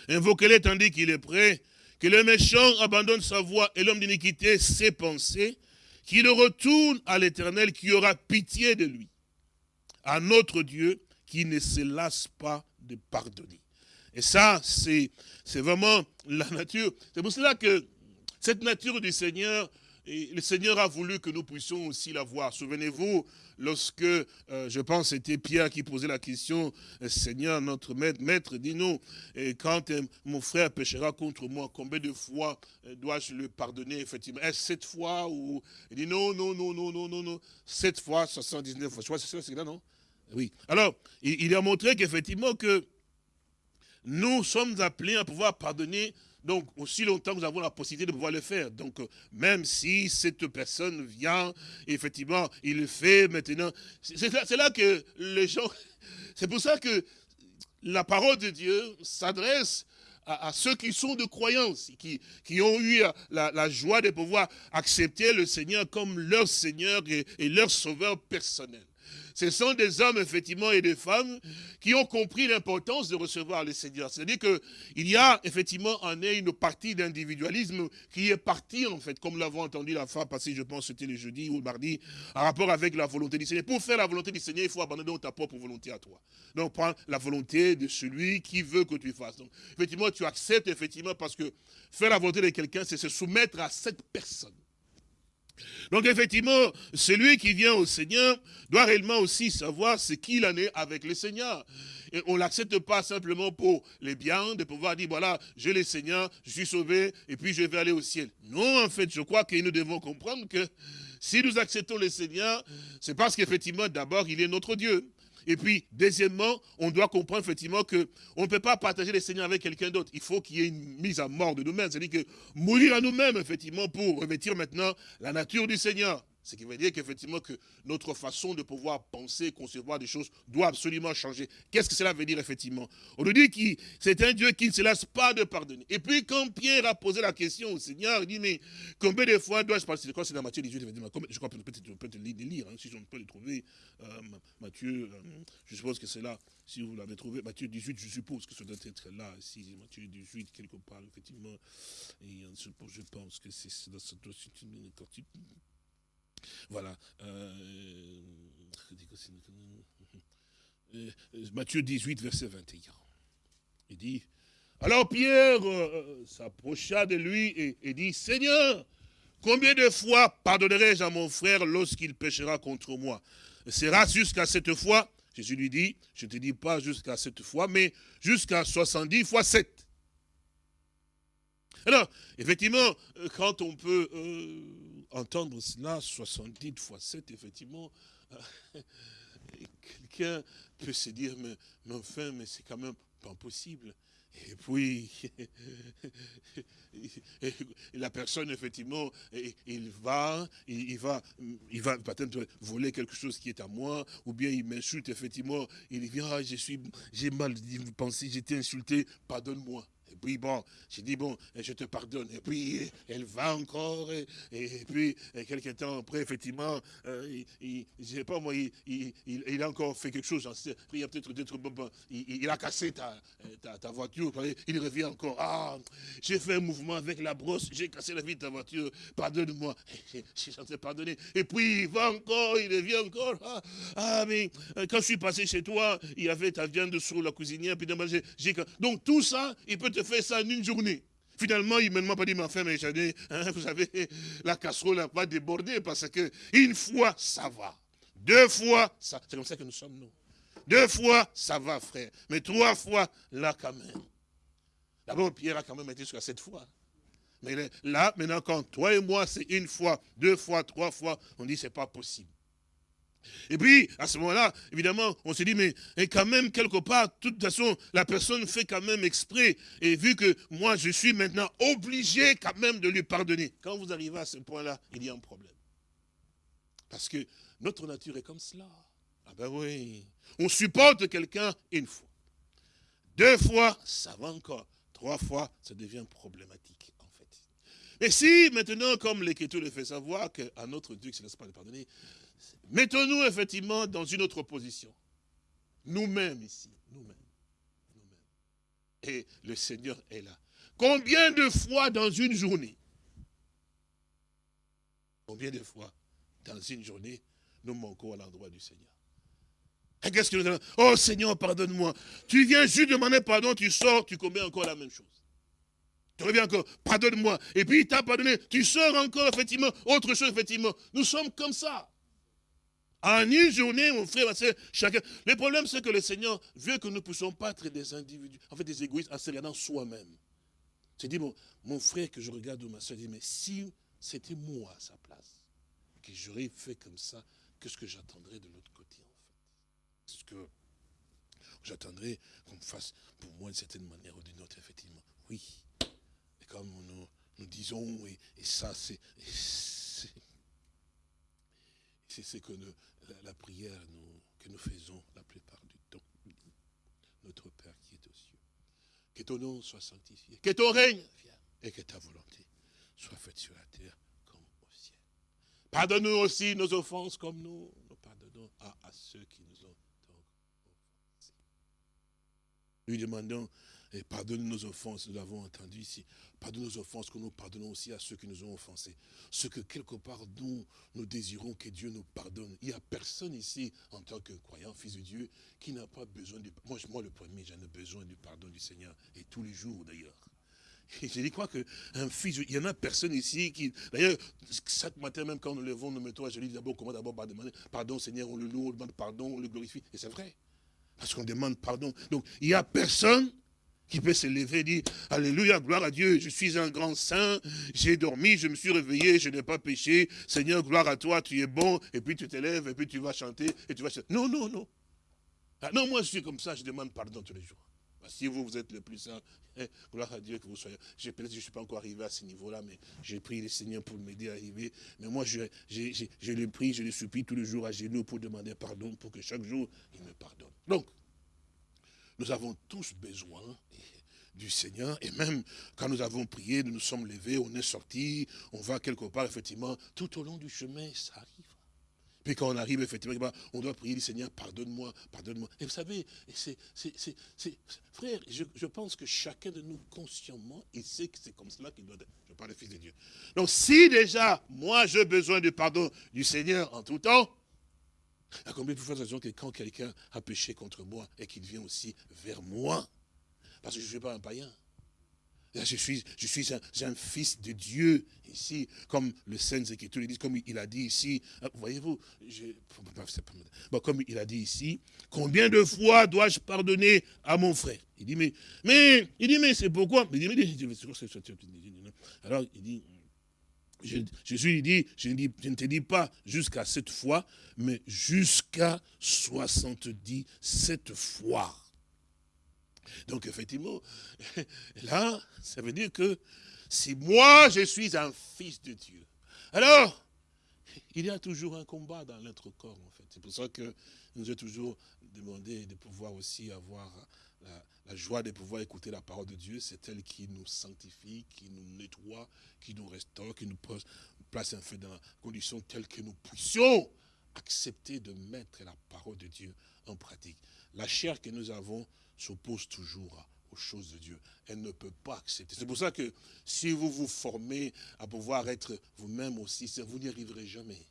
[SPEAKER 2] Invoquez-le tandis qu'il est prêt. Que le méchant abandonne sa voix et l'homme d'iniquité ses pensées. Qu'il retourne à l'éternel qui aura pitié de lui. à notre Dieu qui ne se lasse pas de pardonner. Et ça, c'est vraiment la nature. C'est pour cela que cette nature du Seigneur, et le Seigneur a voulu que nous puissions aussi la voir. Souvenez-vous, lorsque, euh, je pense, c'était Pierre qui posait la question, euh, Seigneur, notre maître, maître, dis-nous, quand euh, mon frère péchera contre moi, combien de fois dois-je le pardonner, effectivement? Est-ce sept fois ou... Il dit non, non, non, non, non, non, non, sept fois, 79 fois. Je crois que c'est là, non? Oui. Alors, il, a montré qu'effectivement que nous sommes appelés à pouvoir pardonner donc, aussi longtemps que nous avons la possibilité de pouvoir le faire. Donc, euh, même si cette personne vient, effectivement, il le fait maintenant. C'est là, que les gens... C'est pour ça que la parole de Dieu s'adresse à, ceux qui sont de croyance, qui, qui ont eu la, joie de pouvoir accepter le Seigneur comme leur Seigneur et leur sauveur personnel. Ce sont des hommes, effectivement, et des femmes qui ont compris l'importance de recevoir le Seigneur. C'est-à-dire qu'il y a, effectivement, en eux une partie d'individualisme qui est partie, en fait, comme l'avons entendu la fois passée, je pense, c'était le jeudi ou le mardi, en rapport avec la volonté du Seigneur. Pour faire la volonté du Seigneur, il faut abandonner ta propre volonté à toi. Donc, prends la volonté de celui qui veut que tu fasses. Donc, effectivement, tu acceptes, effectivement, parce que faire la volonté de quelqu'un, c'est se soumettre à cette personne. Donc effectivement, celui qui vient au Seigneur doit réellement aussi savoir ce qu'il en est avec le Seigneur. Et on ne l'accepte pas simplement pour les biens, de pouvoir dire, voilà, j'ai le Seigneur, je suis sauvé, et puis je vais aller au ciel. Non, en fait, je crois que nous devons comprendre que si nous acceptons le Seigneur, c'est parce qu'effectivement, d'abord, il est notre Dieu. Et puis, deuxièmement, on doit comprendre effectivement qu'on ne peut pas partager le Seigneur avec quelqu'un d'autre. Il faut qu'il y ait une mise à mort de nous-mêmes. C'est-à-dire que mourir à nous-mêmes, effectivement, pour revêtir maintenant la nature du Seigneur. Ce qui veut dire qu'effectivement que notre façon de pouvoir penser, concevoir des choses doit absolument changer. Qu'est-ce que cela veut dire effectivement? On nous dit que c'est un Dieu qui ne se lasse pas de pardonner. Et puis quand Pierre a posé la question au Seigneur, il dit mais combien de fois dois-je passer C'est dans Matthieu 18, je crois peut-être peut le lire, hein, si on peut le trouver. Euh, Matthieu, euh, je suppose que c'est là, si vous l'avez trouvé, Matthieu 18, je suppose que ça doit être là, si Matthieu 18, quelque part, effectivement. Et je pense que c'est dans cette voilà. Euh, euh, Matthieu 18, verset 21. Il dit, alors Pierre euh, s'approcha de lui et, dit, Seigneur, combien de fois pardonnerai-je à mon frère lorsqu'il péchera contre moi? Sera jusqu'à cette fois? Jésus lui dit, je ne te dis pas jusqu'à cette fois, mais jusqu'à 70 fois 7. Alors, effectivement, quand on peut entendre cela 70 fois 7, effectivement, quelqu'un peut se dire, mais, enfin, mais c'est quand même pas possible. Et puis, la personne, effectivement, il va, il va, il va peut-être voler quelque chose qui est à moi, ou bien il m'insulte, effectivement, il dit, ah, je suis, j'ai mal pensé, j'étais insulté, pardonne-moi. Puis bon, j'ai dit, bon, je te pardonne. Et puis elle va encore, et, puis quelques temps après, effectivement, euh, il, je sais pas moi, il, a encore fait quelque chose. Il a peut-être il, a cassé ta, voiture, il revient encore. Ah, j'ai fait un mouvement avec la brosse, j'ai cassé la vie de ta voiture, pardonne-moi. J'ai chanté pardonner. Et puis il va encore, il revient encore. Ah, ah, mais euh, quand je suis passé chez toi, il y avait ta viande sur la cuisinière, puis donc tout ça, il peut te fait ça en une journée. Finalement, il ne m'a pas dit, mais enfin, mais hein, vous savez, la casserole n'a pas débordé parce que une fois, ça va. Deux fois, ça, c'est comme ça que nous sommes, nous. Deux fois, ça va, frère. Mais trois fois, là, quand même. D'abord, Pierre a quand même été jusqu'à sept fois. Mais là, maintenant, quand toi et moi, c'est une fois, deux fois, trois fois, on dit, c'est pas possible. Et puis, à ce moment-là, évidemment, on se dit, mais quand même, quelque part, de toute façon, la personne fait quand même exprès. Et vu que moi, je suis maintenant obligé quand même de lui pardonner. Quand vous arrivez à ce point-là, il y a un problème. Parce que notre nature est comme cela. Ah ben oui. On supporte quelqu'un une fois. Deux fois, ça va encore. Trois fois, ça devient problématique, en fait. Mais si, maintenant, comme l'Écriture le fait savoir, qu'à notre Dieu qui ne se laisse pas pardonner, Mettons-nous effectivement dans une autre position. Nous-mêmes ici, nous-mêmes. Et le Seigneur est là. Combien de fois dans une journée? Combien de fois dans une journée nous manquons à l'endroit du Seigneur? Qu'est-ce que nous allons? Oh Seigneur, pardonne-moi. Tu viens juste demander pardon, tu sors, tu commets encore la même chose. Tu reviens encore, pardonne-moi. Et puis il t'a pardonné, tu sors encore, effectivement, autre chose, effectivement. Nous sommes comme ça. En une journée, mon frère, chacun. Le problème, c'est que le Seigneur veut que nous ne puissions pas être des individus, en fait, des égoïstes, en se regardant soi-même. Tu dis, mon, mon frère que je regarde ou ma soeur, dit, mais si c'était moi à sa place, que j'aurais fait comme ça, qu'est-ce que j'attendrais de l'autre côté, en fait Est-ce que j'attendrais qu'on me fasse pour moi d'une certaine manière ou d'une autre, effectivement Oui. Et comme nous, nous disons, et ça, c'est c'est ce que la, prière que nous faisons la plupart du temps. Notre Père qui est aux cieux. Que ton nom soit sanctifié. Que ton règne vienne. Et que ta volonté soit faite sur la terre comme au ciel. Pardonne-nous aussi nos offenses comme nous, nous pardonnons à, ceux qui nous ont offensés. Lui demandons et pardonne nos offenses, nous l'avons entendu ici. Pardonne nos offenses, que nous pardonnons aussi à ceux qui nous ont offensés. Ce que quelque part nous, nous désirons que Dieu nous pardonne. Il n'y a personne ici, en tant que croyant, fils de Dieu, qui n'a pas besoin du moi, moi, le premier, j'en ai besoin du pardon du Seigneur. Et tous les jours d'ailleurs. Et je dis quoi qu'un fils, il y en a personne ici qui. D'ailleurs, chaque matin, même quand nous levons, nous mettons à dis d'abord, comment d'abord demander pardon, Seigneur, on le loue, on demande pardon, on le glorifie. Et c'est vrai. Parce qu'on demande pardon. Donc, il n'y a personne qui peut se lever et dire, Alléluia, gloire à Dieu, je suis un grand saint, j'ai dormi, je me suis réveillé, je n'ai pas péché, Seigneur, gloire à toi, tu es bon, et puis tu te lèves, et puis tu vas chanter, et tu vas chanter. Non, non, non. Ah, non, moi je suis comme ça, je demande pardon tous les jours. Bah, si vous, vous êtes le plus saint, eh, gloire à Dieu que vous soyez. Peut-être que je ne suis pas encore arrivé à ce niveau-là, mais j'ai prié le Seigneur pour m'aider à arriver. Mais moi, je, je le prie, je le supplie tous les jours à genoux pour demander pardon, pour que chaque jour, il me pardonne. Donc, nous avons tous besoin du Seigneur. Et même quand nous avons prié, nous nous sommes levés, on est sortis, on va quelque part, effectivement, tout au long du chemin, ça arrive. Puis quand on arrive, effectivement, on doit prier le Seigneur, pardonne-moi, pardonne-moi. Et vous savez, c'est, frère, je, pense que chacun de nous, consciemment, il sait que c'est comme cela qu'il doit être. Je parle du Fils de Dieu. Donc si déjà, moi, j'ai besoin du pardon du Seigneur en tout temps, à combien de fois raison que quand quelqu'un a péché contre moi et qu'il vient aussi vers moi, parce que je ne suis pas un païen. Je suis, je suis un, fils de Dieu ici, comme le Saint Écriture dit, comme il a dit ici. Euh, voyez-vous, comme il a dit ici, combien de fois dois-je pardonner à mon frère? Il dit, mais, mais, il dit, mais c'est pourquoi? Alors, il dit, Jésus lui dit, je ne te dis pas jusqu'à cette fois, mais jusqu'à 77 fois. Donc effectivement, là, ça veut dire que si moi je suis un fils de Dieu, alors il y a toujours un combat dans notre corps en fait. C'est pour ça que nous avons toujours demandé de pouvoir aussi avoir la, joie de pouvoir écouter la parole de Dieu. C'est elle qui nous sanctifie, qui nous nettoie, qui nous restaure, qui nous place en fait dans la condition telle que nous puissions accepter de mettre la parole de Dieu en pratique. La chair que nous avons s'oppose toujours aux choses de Dieu. Elle ne peut pas accepter. C'est pour ça que si vous vous formez à pouvoir être vous-même aussi, vous n'y arriverez jamais.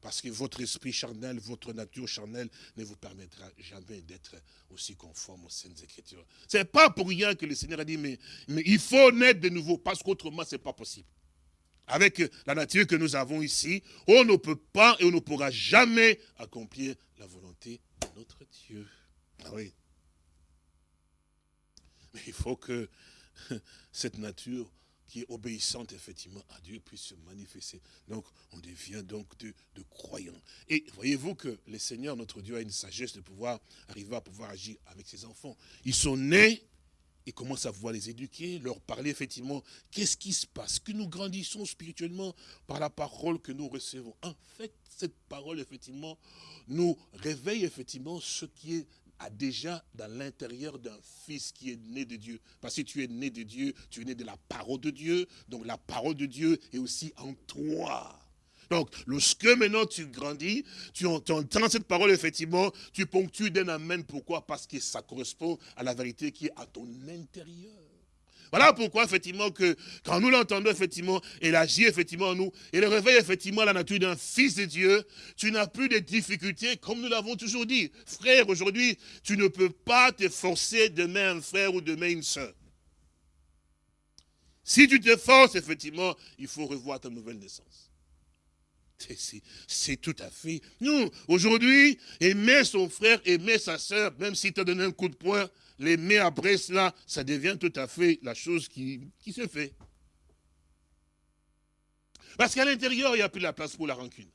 [SPEAKER 2] Parce que votre esprit charnel, votre nature charnelle ne vous permettra jamais d'être aussi conforme aux Saintes Écritures. Ce n'est pas pour rien que le Seigneur a dit, mais, mais il faut naître de nouveau, parce qu'autrement, ce n'est pas possible. Avec la nature que nous avons ici, on ne peut pas et on ne pourra jamais accomplir la volonté de notre Dieu. Ah oui. Mais il faut que cette nature qui est obéissante effectivement à Dieu puisse se manifester. Donc on devient donc de, croyants. Et voyez-vous que le Seigneur, notre Dieu, a une sagesse de pouvoir arriver à pouvoir agir avec ses enfants. Ils sont nés, il commence à pouvoir les éduquer, leur parler effectivement, qu'est-ce qui se passe Que nous grandissons spirituellement par la parole que nous recevons. En fait, cette parole, effectivement, nous réveille effectivement ce qui est a déjà dans l'intérieur d'un fils qui est né de Dieu. Parce que tu es né de Dieu, tu es né de la parole de Dieu, donc la parole de Dieu est aussi en toi. Donc, lorsque maintenant tu grandis, tu entends cette parole, effectivement, tu ponctues d'un amen. Pourquoi? Parce que ça correspond à la vérité qui est à ton intérieur. Voilà pourquoi, effectivement, que quand nous l'entendons, effectivement, il agit, effectivement, en nous, le réveille, effectivement, la nature d'un fils de Dieu, tu n'as plus de difficultés, comme nous l'avons toujours dit. Frère, aujourd'hui, tu ne peux pas te forcer demain un frère ou demain une soeur. Si tu te forces, effectivement, il faut revoir ta nouvelle naissance. C'est tout à fait. Nous, aujourd'hui, aimer son frère, aimer sa soeur, même s'il t'a donné un coup de poing, l'aimer après cela, ça devient tout à fait la chose qui, qui se fait. Parce qu'à l'intérieur, il n'y a plus la place pour la rancune.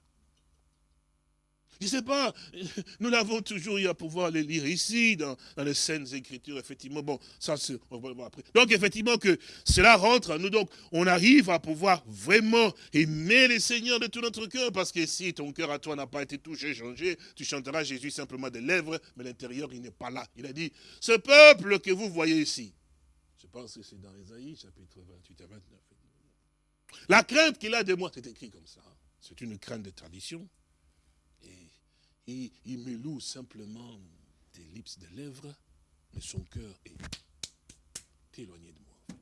[SPEAKER 2] Je ne sais pas, nous l'avons toujours eu à pouvoir les lire ici, dans, les scènes écritures, effectivement. Bon, ça, on après. Donc, effectivement, que cela rentre à nous. Donc, on arrive à pouvoir vraiment aimer les seigneurs de tout notre cœur, parce que si ton cœur à toi n'a pas été touché, changé, tu chanteras Jésus simplement des lèvres, mais l'intérieur, il n'est pas là. Il a dit, ce peuple que vous voyez ici, je pense que c'est dans Ésaïe, chapitre 28 à 29. La crainte qu'il a de moi, c'est écrit comme ça. C'est une crainte de tradition il, me loue simplement des lips, lèvres, mais son cœur est éloigné de moi.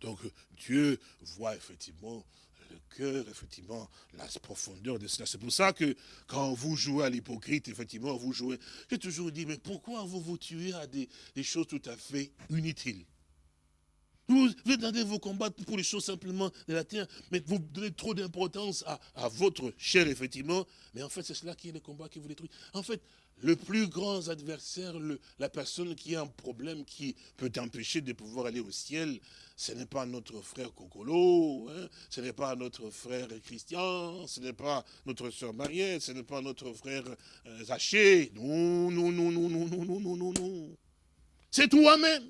[SPEAKER 2] Donc Dieu voit effectivement le cœur, effectivement, la profondeur de cela. C'est pour ça que quand vous jouez à l'hypocrite, effectivement, vous jouez. J'ai toujours dit, mais pourquoi vous vous tuez à des choses tout à fait inutiles? Vous, vous vous combattre pour les choses simplement de la terre, mais vous donnez trop d'importance à, votre chair, effectivement. Mais en fait, c'est cela qui est le combat qui vous détruit. En fait, le plus grand adversaire, la personne qui a un problème qui peut t'empêcher de pouvoir aller au ciel, ce n'est pas notre frère Cocolo, hein, ce n'est pas notre frère Christian, ce n'est pas notre soeur Mariette, ce n'est pas notre frère euh, Zaché. Non, non, non, non, non, non, non, non, non, non. C'est toi-même.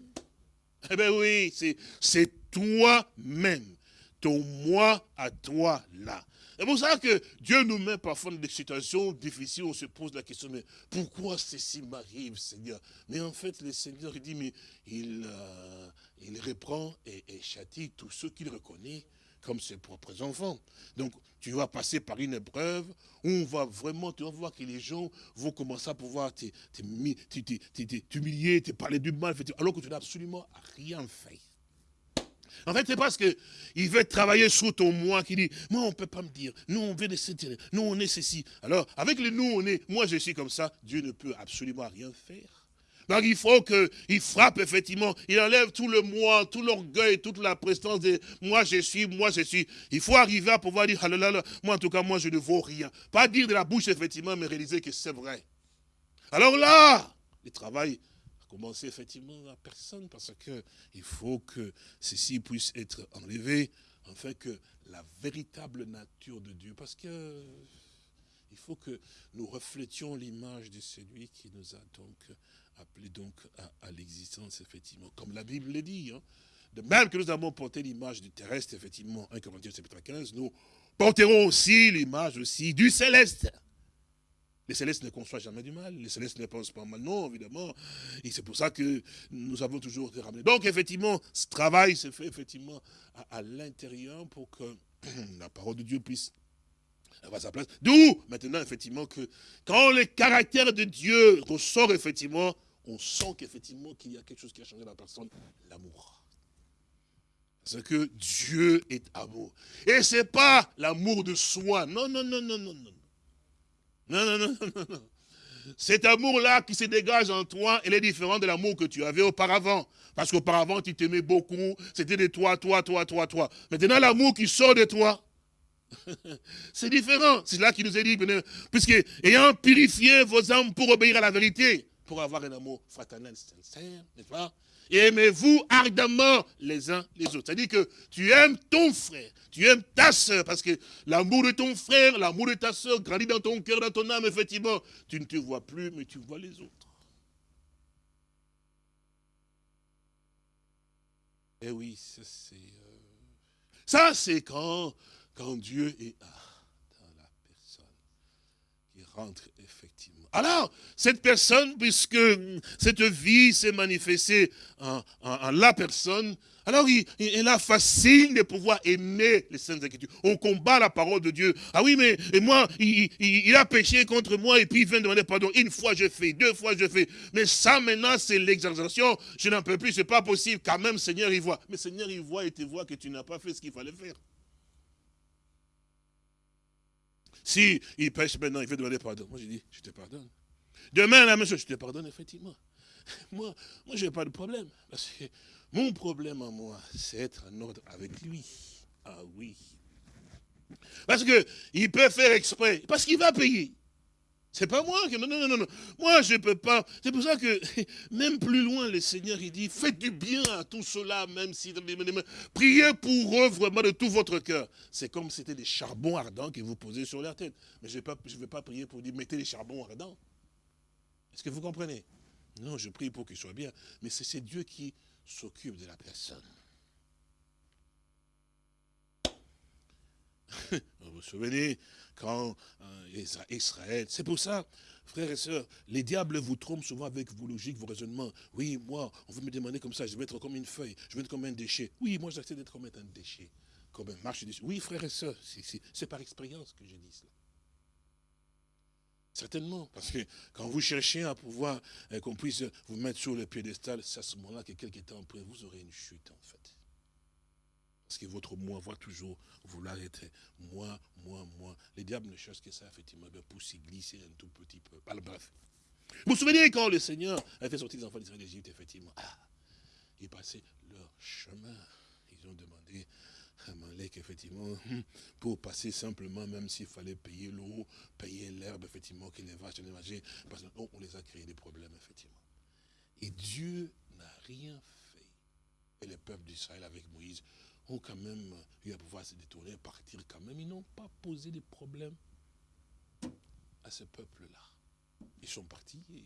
[SPEAKER 2] Eh bien oui, c'est toi-même, ton moi à toi là. C'est pour ça que Dieu nous met parfois dans des situations difficiles, on se pose la question, mais pourquoi ceci m'arrive, Seigneur? Mais en fait, le Seigneur dit, mais il, euh, il reprend et, et châtie tous ceux qu'il reconnaît comme ses propres enfants. Donc, tu vas passer par une épreuve où on va vraiment, tu vas voir que les gens vont commencer à pouvoir t'humilier, te parler du mal, alors que tu n'as absolument rien fait. En fait, c'est parce qu'il veut travailler sur ton moi qui dit, moi, on ne peut pas me dire, nous, on veut des nous, on est ceci. Alors, avec le nous, on est, moi, je suis comme ça, Dieu ne peut absolument rien faire. Donc il faut qu'il frappe effectivement, il enlève tout le moi, tout l'orgueil, toute la prestance de moi je suis, moi je suis. Il faut arriver à pouvoir dire, ah moi en tout cas, moi je ne vaux rien. Pas dire de la bouche effectivement, mais réaliser que c'est vrai. Alors là, le travail a commencé effectivement à personne parce qu'il faut que ceci puisse être enlevé, afin que la véritable nature de Dieu, parce que il faut que nous reflétions l'image de celui qui nous a donc appelé donc à, l'existence, effectivement, comme la Bible le dit. Hein. De même que nous avons porté l'image du terrestre, effectivement, 1 Corinthiens chapitre 15, nous porterons aussi l'image aussi du céleste. Les célestes ne conçoivent jamais du mal, les célestes ne pensent pas mal, non, évidemment. Et c'est pour ça que nous avons toujours été ramenés. Donc, effectivement, ce travail se fait effectivement à, l'intérieur pour que la parole de Dieu puisse avoir sa place. D'où, maintenant, effectivement, que quand le caractère de Dieu ressort, effectivement, on sent qu'effectivement qu'il y a quelque chose qui a changé dans la personne, l'amour. Parce que Dieu est amour. Et ce n'est pas l'amour de soi. Non, non, non, non, non, non. Non, non, non, non. Cet amour-là qui se dégage en toi, il est différent de l'amour que tu avais auparavant. Parce qu'auparavant, tu t'aimais beaucoup, c'était de toi, toi, toi, toi, toi. Maintenant, l'amour qui sort de toi, c'est différent. C'est là qu'il nous est dit, puisque ayant purifié vos âmes pour obéir à la vérité, pour avoir un amour fraternel sincère, n'est-ce pas? Aimez-vous ardemment les uns les autres. C'est-à-dire que tu aimes ton frère, tu aimes ta soeur, parce que l'amour de ton frère, l'amour de ta soeur grandit dans ton cœur, dans ton âme, effectivement. Tu ne te vois plus, mais tu vois les autres. Eh oui, ça c'est... Euh, ça c'est quand, quand Dieu est dans la personne, qui rentre effectivement. Alors, cette personne, puisque cette vie s'est manifestée en, la personne, alors il, il, a facile de pouvoir aimer les Saintes Écritures. On combat la parole de Dieu. Ah oui, mais et moi, il, a péché contre moi et puis il vient demander pardon. Une fois je fais, deux fois je fais. Mais ça maintenant, c'est l'exagération. Je n'en peux plus, c'est pas possible. Quand même, Seigneur, il voit. Mais Seigneur, il voit et te voit que tu n'as pas fait ce qu'il fallait faire. Si il pêche maintenant, il veut demander pardon. Moi, j'ai dit, je te pardonne. Demain, la même chose, je te pardonne, effectivement. Moi, moi je n'ai pas de problème. Parce que mon problème à moi, c'est être en ordre avec lui. Ah oui. Parce qu'il peut faire exprès, parce qu'il va payer. C'est pas moi qui... Non, non, non, non. Moi, je ne peux pas. C'est pour ça que, même plus loin, le Seigneur, il dit, faites du bien à tout cela, même si... Priez pour eux vraiment de tout votre cœur. C'est comme si c'était des charbons ardents que vous posez sur leur tête. Mais je ne vais, vais, pas prier pour dire, mettez les charbons ardents. Est-ce que vous comprenez? Non, je prie pour qu'il soit bien. Mais c'est Dieu qui s'occupe de la personne. vous vous souvenez, quand euh, Israël, c'est pour ça, frères et sœurs, les diables vous trompent souvent avec vos logiques, vos raisonnements. Oui, moi, on veut me demander comme ça, je vais être comme une feuille, je vais être comme un déchet. Oui, moi j'accepte d'être comme un déchet, comme un marche déchet. Oui, frères et sœurs, c'est par expérience que je dis cela. Certainement, parce que quand vous cherchez à pouvoir euh, qu'on puisse vous mettre sur le piédestal, c'est à ce moment-là que quelques temps après, vous aurez une chute en fait. Parce que votre moi va toujours vouloir être moi, moi, moi. Les diables ne cherchent que ça, effectivement, pour s'y glisser un tout petit peu. bref. Vous vous souvenez quand le Seigneur a fait sortir les enfants d'Israël d'Égypte, effectivement? Ah, ils passaient leur chemin. Ils ont demandé à Malek, effectivement, pour passer simplement, même s'il fallait payer l'eau, payer l'herbe, effectivement, que les vaches allaient parce qu'on les a créé des problèmes, effectivement. Et Dieu n'a rien fait. Et le peuple d'Israël avec Moïse ont quand même eu à pouvoir se détourner, partir quand même. Ils n'ont pas posé de problème à ce peuple-là. Ils sont partis et,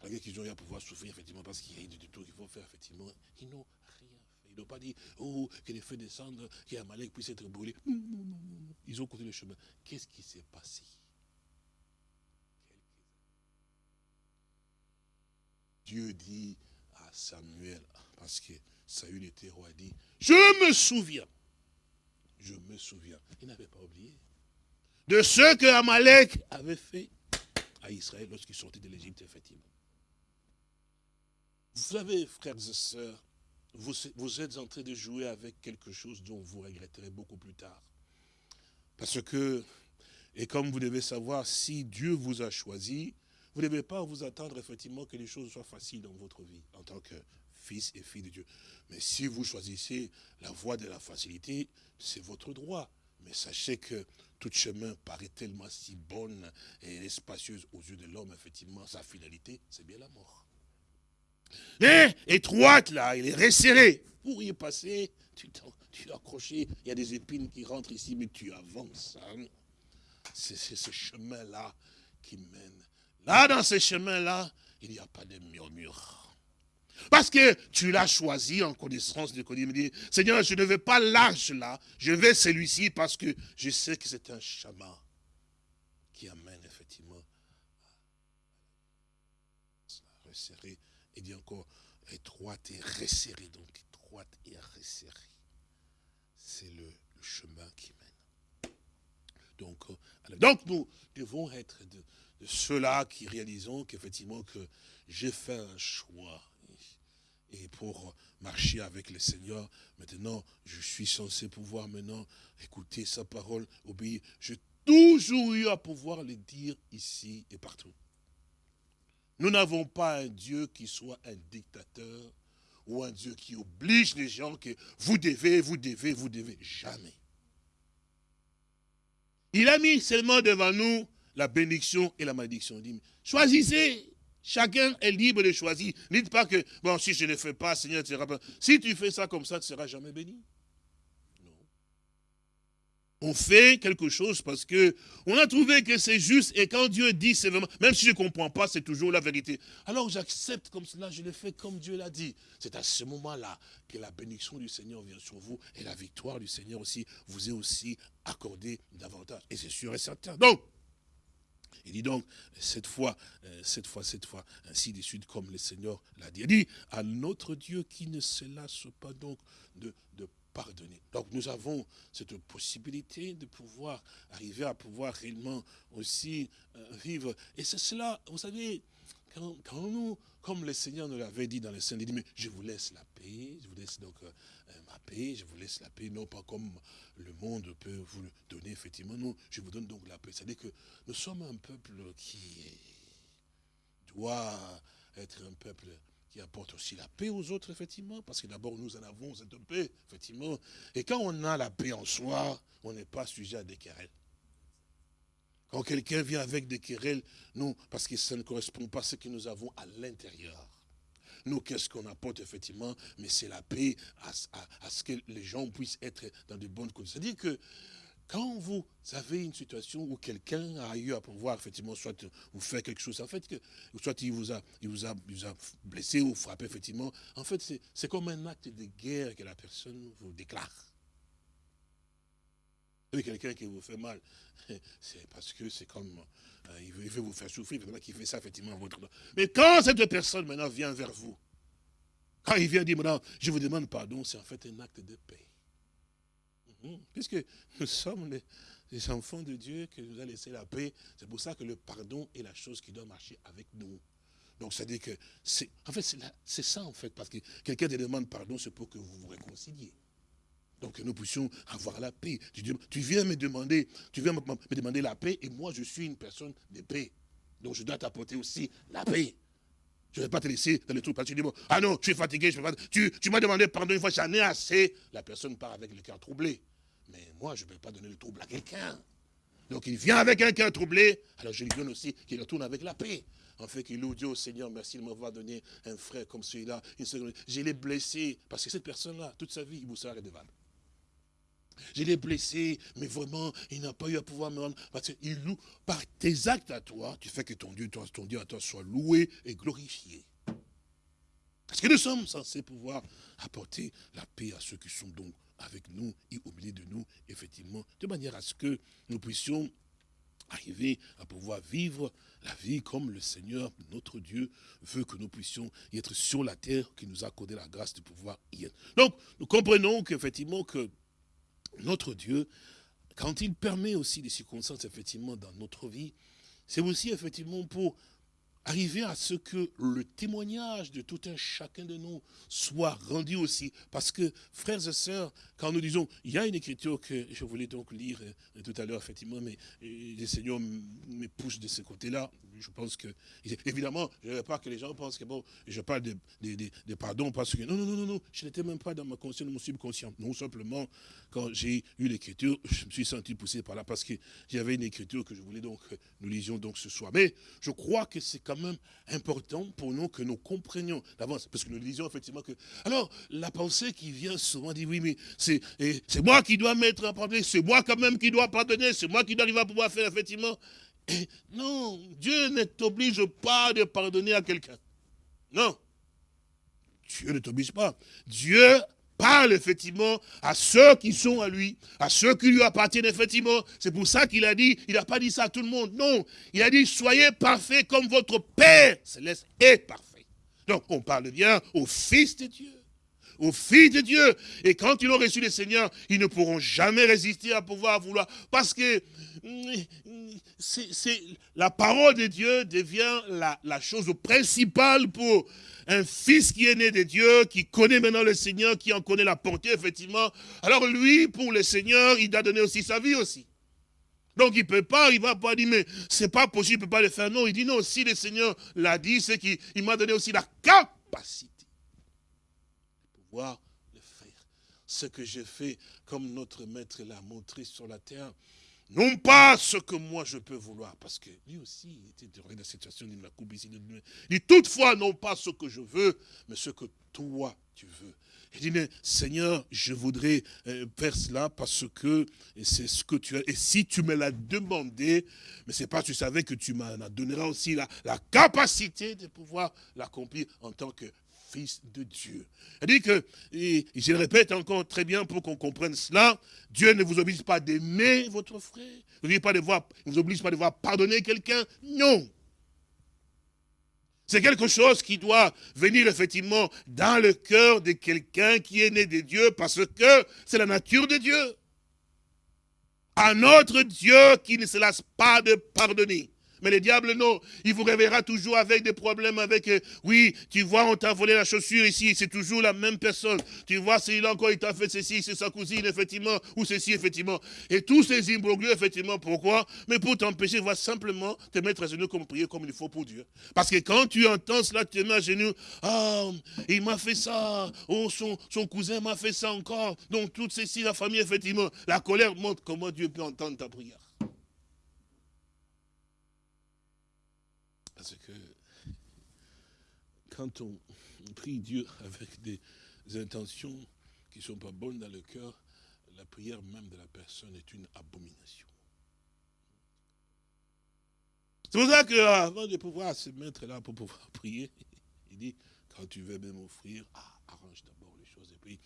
[SPEAKER 2] malgré qu'ils ont eu à pouvoir souffrir, effectivement, parce qu'il y a eu du tout qu'il faut faire, effectivement, ils n'ont rien fait. Ils n'ont pas dit, oh, que les feux descendent, qu'Amalek puisse être brûlé. Non, non, non, non. Ils ont continué le chemin. Qu'est-ce qui s'est passé? Dieu dit à Samuel, parce que Saül était roi, dit, je me souviens, je me souviens, il n'avait pas oublié, de ce que Amalek avait fait à Israël lorsqu'il sortait de l'Égypte, effectivement. Vous savez, frères et sœurs, vous, vous êtes en train de jouer avec quelque chose dont vous regretterez beaucoup plus tard. Parce que, et comme vous devez savoir, si Dieu vous a choisi, vous ne devez pas vous attendre effectivement que les choses soient faciles dans votre vie en tant que fils et fille de Dieu. Mais si vous choisissez la voie de la facilité, c'est votre droit. Mais sachez que tout chemin paraît tellement si bonne et spacieuse aux yeux de l'homme, effectivement, sa finalité, c'est bien la mort. Mais étroite là, il est resserré. Pour y passer, tu tu accroché, il y a des épines qui rentrent ici, mais tu avances. Hein. C'est ce chemin-là qui mène. Là, dans ce chemin-là, il n'y a pas de murmure. Parce que tu l'as choisi en connaissance de Dieu. Me Seigneur, je ne veux pas l'âge là, je veux celui-ci parce que je sais que c'est un chemin qui amène effectivement à resserrer. Il dit encore étroite et resserrée, donc étroite et resserrée. C'est le, chemin qui mène. Donc, euh, donc nous devons être de, de ceux-là qui réalisons qu'effectivement que j'ai fait un choix et pour marcher avec le Seigneur, maintenant, je suis censé pouvoir maintenant écouter sa parole, obéir. J'ai toujours eu à pouvoir le dire ici et partout. Nous n'avons pas un Dieu qui soit un dictateur ou un Dieu qui oblige les gens que vous devez, vous devez, vous devez. Jamais. Il a mis seulement devant nous la bénédiction et la malédiction. Il dit, choisissez. Chacun est libre de choisir. Ne pas que, bon, si je ne le fais pas, Seigneur, tu seras pas. Si tu fais ça comme ça, tu ne seras jamais béni. Non. On fait quelque chose parce que on a trouvé que c'est juste et quand Dieu dit, c'est vraiment, même si je ne comprends pas, c'est toujours la vérité. Alors j'accepte comme cela, je le fais comme Dieu l'a dit. C'est à ce moment-là que la bénédiction du Seigneur vient sur vous et la victoire du Seigneur aussi vous est aussi accordée davantage. Et c'est sûr et certain. Donc, Il dit donc, cette fois, euh, cette fois, cette fois, ainsi de suite, comme le Seigneur l'a dit. Il dit, à notre Dieu qui ne se lasse pas donc de, pardonner. Donc nous avons cette possibilité de pouvoir arriver à pouvoir réellement aussi euh, vivre. Et c'est cela, vous savez, quand, nous, comme le Seigneur nous l'avait dit dans le Saint, il dit, mais je vous laisse la paix, je vous laisse donc euh, ma paix, je vous laisse la paix, non pas comme le monde peut vous le donner, effectivement, non, je vous donne donc la paix. C'est-à-dire que nous sommes un peuple qui doit être un peuple qui apporte aussi la paix aux autres, effectivement, parce que d'abord nous en avons cette paix, effectivement. Et quand on a la paix en soi, on n'est pas sujet à des querelles. Quand quelqu'un vient avec des querelles, non, parce que ça ne correspond pas à ce que nous avons à l'intérieur. Nous, qu'est-ce qu'on apporte effectivement Mais c'est la paix à, ce que les gens puissent être dans de bonnes conditions. C'est-à-dire que quand vous avez une situation où quelqu'un a eu à pouvoir, effectivement, soit vous faire quelque chose, en fait, que, soit il vous, a, il, vous a, vous a blessé ou frappé, effectivement, en fait, c'est comme un acte de guerre que la personne vous déclare. Quelqu'un qui vous fait mal, c'est parce que c'est comme, euh, il, veut, vous faire souffrir, c'est qu'il fait ça, effectivement, à votre Mais quand cette personne, maintenant, vient vers vous, quand il vient dire, maintenant, je vous demande pardon, c'est en fait un acte de paix. Mhm. Puisque nous sommes les, enfants de Dieu qui nous a laissé la paix, c'est pour ça que le pardon est la chose qui doit marcher avec nous. Donc, ça dit que, en fait, c'est ça, en fait, parce que quelqu'un te demande pardon, c'est pour que vous vous réconciliez. Donc, que nous puissions avoir la paix. Tu, viens me demander, tu viens me, demander la paix, et moi, je suis une personne de paix. Donc, je dois t'apporter aussi la paix. Je ne vais pas te laisser dans le trou parce que tu dis, ah non, fatigué, je peux pas. Tu, m'as demandé pardon une fois, j'en ai assez. La personne part avec le cœur troublé. Mais moi, je ne peux pas donner le trouble à quelqu'un. Donc il vient avec un cœur troublé, alors je lui donne aussi qu'il retourne avec la paix. En fait, qu'il loue Dieu au Seigneur, merci de m'avoir donné un frère comme celui-là. Je l'ai blessé, parce que cette personne-là, toute sa vie, il vous sera redevable. Je l'ai blessé, mais vraiment, il n'a pas eu à pouvoir me rendre. Parce qu'il loue, par tes actes à toi, tu fais que ton Dieu, ton Dieu à toi soit loué et glorifié. Parce que nous sommes censés pouvoir apporter la paix à ceux qui sont donc avec nous et au milieu de nous, effectivement, de manière à ce que nous puissions arriver à pouvoir vivre la vie comme le Seigneur, notre Dieu, veut que nous puissions y être sur la terre, qui nous a accordé la grâce de pouvoir y être. Donc, nous comprenons qu'effectivement, que notre Dieu, quand il permet aussi des circonstances, effectivement, dans notre vie, c'est aussi, effectivement, pour arriver à ce que le témoignage de tout un chacun de nous soit rendu aussi. Parce que, frères et sœurs, quand nous disons, il y a une écriture que je voulais donc lire euh, tout à l'heure, effectivement, mais euh, le Seigneur me pousse de ce côté-là. Je pense que, évidemment, je ne veux pas que les gens pensent que, bon, je parle de, pardon parce que, non, non, non, non, non, je n'étais même pas dans ma conscience, mon subconscient. Non, simplement, quand j'ai eu l'écriture, je me suis senti poussé par là parce que j'avais une écriture que je voulais donc, nous lisions donc ce soir. Mais je crois que c'est quand même important pour nous que nous comprenions d'avance, parce que nous disions effectivement que, alors, la pensée qui vient souvent dit, oui, mais c'est moi qui dois mettre un problème, c'est moi quand même qui dois pardonner, c'est moi qui dois arriver à pouvoir faire effectivement. Non, Dieu ne t'oblige pas de pardonner à quelqu'un. Non. Dieu ne t'oblige pas. Dieu parle effectivement à ceux qui sont à lui, à ceux qui lui appartiennent effectivement. C'est pour ça qu'il a dit, il n'a pas dit ça à tout le monde. Non, il a dit, soyez parfaits comme votre Père céleste est parfait. Donc on parle bien au Fils de Dieu aux filles de Dieu. Et quand ils ont reçu le Seigneur, ils ne pourront jamais résister à pouvoir vouloir. Parce que c'est la parole de Dieu devient la, chose principale pour un fils qui est né de Dieu, qui connaît maintenant le Seigneur, qui en connaît la portée, effectivement. Alors lui, pour le Seigneur, il doit donner aussi sa vie aussi. Donc il peut pas, il va pas dire, mais c'est pas possible, il peut pas le faire. Non, il dit non, si le Seigneur l'a dit, c'est qu'il m'a donné aussi la capacité le faire. Ce que j'ai fait, comme notre maître l'a montré sur la terre, non pas ce que moi je peux vouloir, parce que lui aussi, il était dans la situation de la ici. Il dit toutefois, non pas ce que je veux, mais ce que toi tu veux. Il dit, Seigneur, je voudrais euh, faire cela parce que c'est ce que tu as. Et si tu me l'as demandé, mais c'est pas tu savais que tu m'en donneras aussi la, la capacité de pouvoir l'accomplir en tant que de Dieu. Dit que, et je le répète encore très bien pour qu'on comprenne cela, Dieu ne vous oblige pas d'aimer votre frère, il ne vous oblige pas de voir pardonner quelqu'un, non. C'est quelque chose qui doit venir effectivement dans le cœur de quelqu'un qui est né de Dieu parce que c'est la nature de Dieu. Un autre Dieu qui ne se lasse pas de pardonner. Mais le diable, non. Il vous réveillera toujours avec des problèmes, avec, euh, oui, tu vois, on t'a volé la chaussure ici, c'est toujours la même personne. Tu vois, c'est encore, il t'a fait ceci, c'est sa cousine, effectivement, ou ceci, effectivement. Et tous ces imbroglios, effectivement, pourquoi? Mais pour t'empêcher, va simplement te mettre à genoux comme prier comme il faut pour Dieu. Parce que quand tu entends cela, tu te mets à genoux, ah, il m'a fait ça, oh, son, son cousin m'a fait ça encore. Donc, tout ceci, la famille, effectivement, la colère montre comment Dieu peut entendre ta prière? Parce que quand on prie Dieu avec des intentions qui ne sont pas bonnes dans le cœur, la prière même de la personne est une abomination. C'est pour ça qu'avant de pouvoir se mettre là pour pouvoir prier, il dit, quand tu veux même offrir, ah, arrange d'abord les choses. Et puis,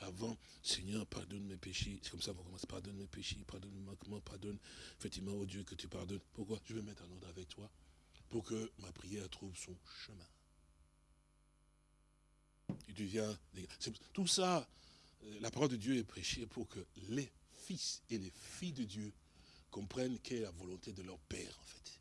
[SPEAKER 2] avant, Seigneur, pardonne mes péchés. C'est comme ça qu'on commence. Pardonne mes péchés, pardonne mes manquements, pardonne effectivement au Dieu que tu pardonnes. Pourquoi? Je veux mettre en ordre avec toi pour que ma prière trouve son chemin. Tu viens, tout ça, euh, la parole de Dieu est prêchée pour que les fils et les filles de Dieu comprennent quelle est la volonté de leur Père, en fait.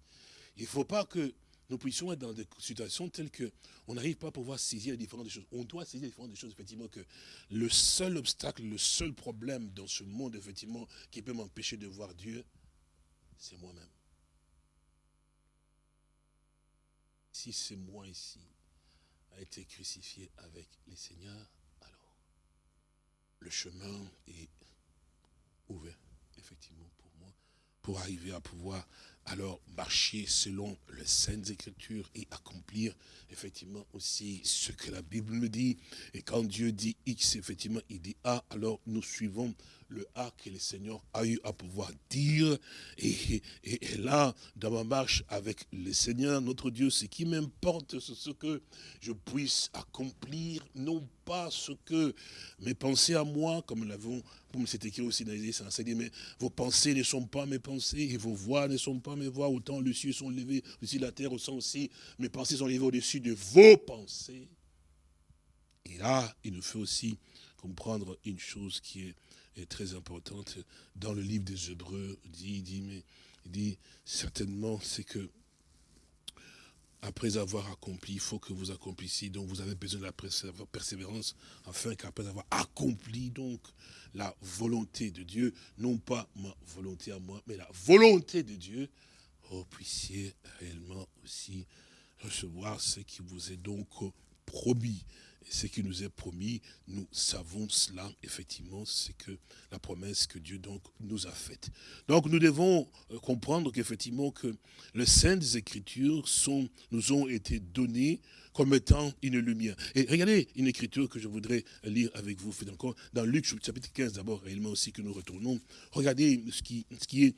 [SPEAKER 2] Il ne faut pas que nous puissions être dans des situations telles que on n'arrive pas à pouvoir saisir différentes choses. On doit saisir différentes choses, effectivement, que le seul obstacle, le seul problème dans ce monde, effectivement, qui peut m'empêcher de voir Dieu, c'est moi-même. Si c'est moi ici, a été crucifié avec les seigneurs, alors le chemin est ouvert, effectivement, pour moi, pour arriver à pouvoir alors marcher selon les saintes écritures et accomplir effectivement aussi ce que la Bible me dit. Et quand Dieu dit X, effectivement, il dit A, alors nous suivons le A que le Seigneur a eu à pouvoir dire. Et, là, dans ma marche avec le Seigneur, notre Dieu, ce qui m'importe, c'est ce que je puisse accomplir, non pas ce que mes pensées à moi, comme nous l'avons, comme c'est écrit aussi dans les dit, mais vos pensées ne sont pas mes pensées, et vos voix ne sont pas mes voix, autant les cieux sont levés, aussi la terre sont aussi, mes pensées sont levées au-dessus de vos pensées. Et là, il nous fait aussi comprendre une chose qui est est très importante dans le livre des Hébreux. Il dit, il dit, mais, il dit certainement, c'est que après avoir accompli, il faut que vous accomplissiez. Donc vous avez besoin de la persévérance afin qu'après avoir accompli donc la volonté de Dieu, non pas ma volonté à moi, mais la volonté de Dieu, vous puissiez réellement aussi recevoir ce qui vous est donc promis ce qui nous est promis, nous savons cela, effectivement, c'est que la promesse que Dieu donc nous a faite. Donc nous devons euh, comprendre qu'effectivement que les saintes écritures sont, nous ont été données comme étant une lumière. Et regardez une écriture que je voudrais lire avec vous, dans Luc chapitre 15 d'abord, réellement aussi que nous retournons. Regardez ce qui, ce qui, est,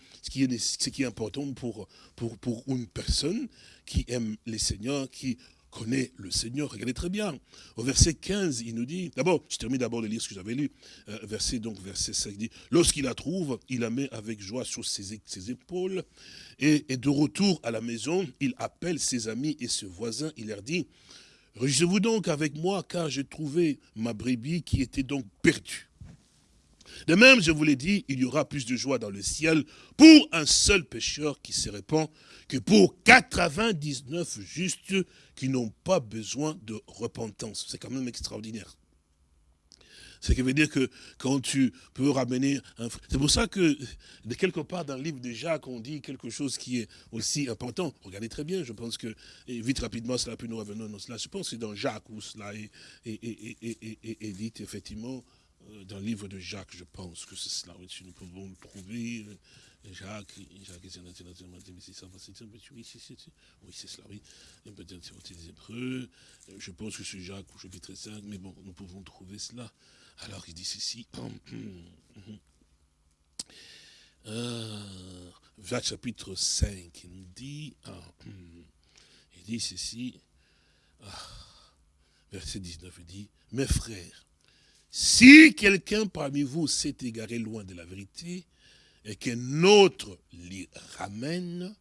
[SPEAKER 2] ce qui est important pour, pour, pour une personne qui aime les seigneurs, qui connaît le Seigneur. Regardez très bien. Au verset 15, il nous dit, d'abord, je termine d'abord de lire ce que j'avais lu, euh, verset, donc verset 5, il dit, lorsqu'il la trouve, il la met avec joie sur ses, épaules, et, et, de retour à la maison, il appelle ses amis et ses voisins, il leur dit, réjouissez-vous donc avec moi, car j'ai trouvé ma brebis qui était donc perdue. De même, je vous l'ai dit, il y aura plus de joie dans le ciel pour un seul pécheur qui se répand que pour 99 justes qui n'ont pas besoin de repentance. C'est quand même extraordinaire. Ce qui veut dire que quand tu peux ramener un C'est pour ça que, de quelque part dans le livre de Jacques, on dit quelque chose qui est aussi important. Regardez très bien, je pense que, vite rapidement, cela peut nous revenir dans cela. Je pense que c'est dans Jacques où cela est, est dit, effectivement, dans le livre de Jacques, je pense que c'est cela. Si nous pouvons le trouver. Euh, Jacques, Jacques, oui, c'est cela, oui. Peut-être c'est des Hébreux. Euh, je pense que c'est Jacques au chapitre 5, mais bon, nous pouvons trouver cela. Alors, il dit ceci. Jacques chapitre 5, il nous dit, il dit ceci. Ah, verset 19 dit, mes frères, si quelqu'un parmi vous s'est égaré loin de la vérité, et qu'un autre l'y ramène,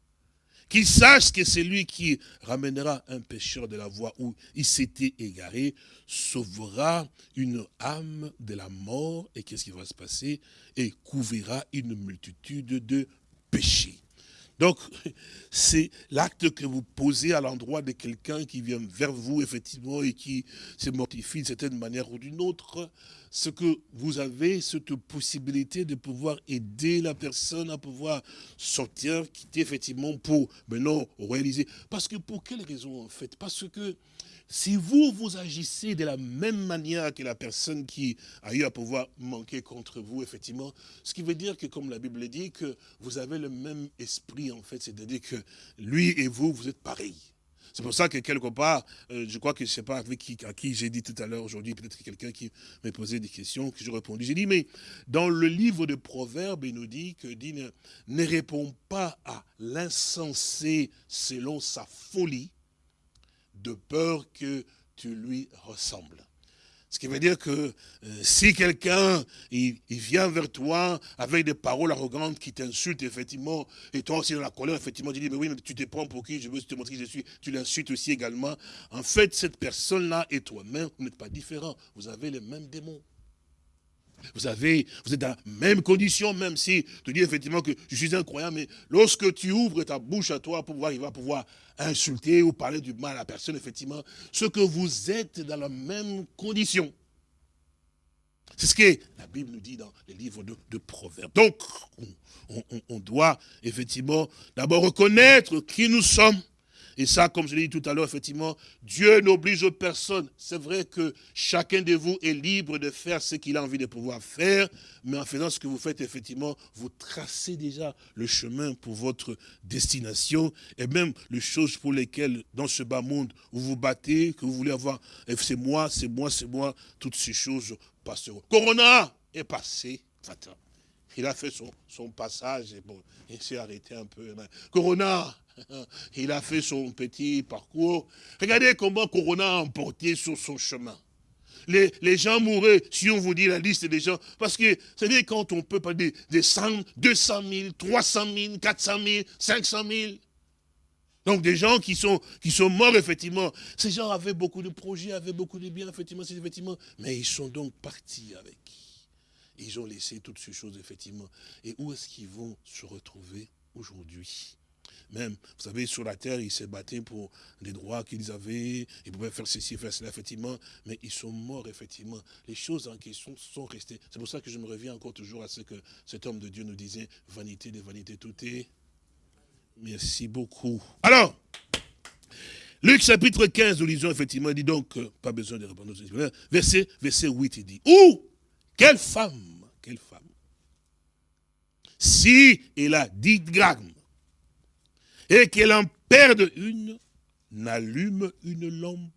[SPEAKER 2] qu'il sache que c'est lui qui ramènera un pécheur de la voie où il s'était égaré, sauvera une âme de la mort, et qu'est-ce qui va se passer? Et couvrira une multitude de péchés. Donc, c'est l'acte que vous posez à l'endroit de quelqu'un qui vient vers vous, effectivement, et qui se mortifie d'une certaine manière ou d'une autre. Ce que vous avez cette possibilité de pouvoir aider la personne à pouvoir sortir, quitter, effectivement, pour maintenant réaliser. Parce que pour quelle raison, en fait? Parce que si vous, vous agissez de la même manière que la personne qui a eu à pouvoir manquer contre vous, effectivement, ce qui veut dire que, comme la Bible dit, que vous avez le même esprit, en fait, c'est-à-dire que lui et vous, vous êtes pareils. C'est pour ça que quelque part, euh, je crois que je ne sais pas avec qui, à qui j'ai dit tout à l'heure aujourd'hui, peut-être quelqu'un qui m'a posé des questions, que j'ai répondu. J'ai dit, mais dans le livre de Proverbes, il nous dit que dit, ne répond pas à l'insensé selon sa folie, de peur que tu lui ressembles. Ce qui veut dire que euh, si quelqu'un vient vers toi avec des paroles arrogantes qui t'insultent, effectivement, et toi aussi dans la colère, effectivement, tu dis, mais oui, mais tu te prends pour qui? Je veux te montrer qui je suis. Tu l'insultes aussi également. En fait, cette personne-là et toi-même, vous n'êtes pas différents. Vous avez les mêmes démons. Vous avez, vous êtes dans la même condition, même si tu dis effectivement que je suis incroyant, mais lorsque tu ouvres ta bouche à toi pour pouvoir, il va pouvoir insulter ou parler du mal à la personne, effectivement, ce que vous êtes dans la même condition. C'est ce que la Bible nous dit dans les livres de, Proverbes. Donc, on doit effectivement d'abord reconnaître qui nous sommes, et ça, comme je l'ai dit tout à l'heure, effectivement, Dieu n'oblige personne. C'est vrai que chacun de vous est libre de faire ce qu'il a envie de pouvoir faire, mais en faisant ce que vous faites, effectivement, vous tracez déjà le chemin pour votre destination, et même les choses pour lesquelles, dans ce bas monde, vous vous battez, que vous voulez avoir, c'est moi, c'est moi, c'est moi, toutes ces choses passeront. Corona est passé, il a fait son, son passage, et bon, il s'est arrêté un peu. Corona Il a fait son petit parcours. Regardez comment Corona a emporté sur son chemin. Les, gens mouraient, si on vous dit la liste des gens, parce que, c'est dire quand on peut pas des, des 100, 200 000, 300 000, 400 000, 500 000. Donc des gens qui sont, qui sont morts, effectivement. Ces gens avaient beaucoup de projets, avaient beaucoup de biens, effectivement, effectivement. Mais ils sont donc partis avec. Ils ont laissé toutes ces choses, effectivement. Et où est-ce qu'ils vont se retrouver aujourd'hui? Même, vous savez, sur la terre, ils se battaient pour les droits qu'ils avaient, ils pouvaient faire ceci, faire cela, effectivement, mais ils sont morts, effectivement. Les choses en question sont restées. C'est pour ça que je me reviens encore toujours à ce que cet homme de Dieu nous disait, vanité des vanités, tout est. Merci beaucoup. Alors, Luc chapitre 15, nous lisons effectivement, il dit donc, pas besoin de répondre verset, verset 8, il dit, ou, quelle femme, quelle femme, si elle a 10 grammes et qu'elle en perde une, n'allume une lampe,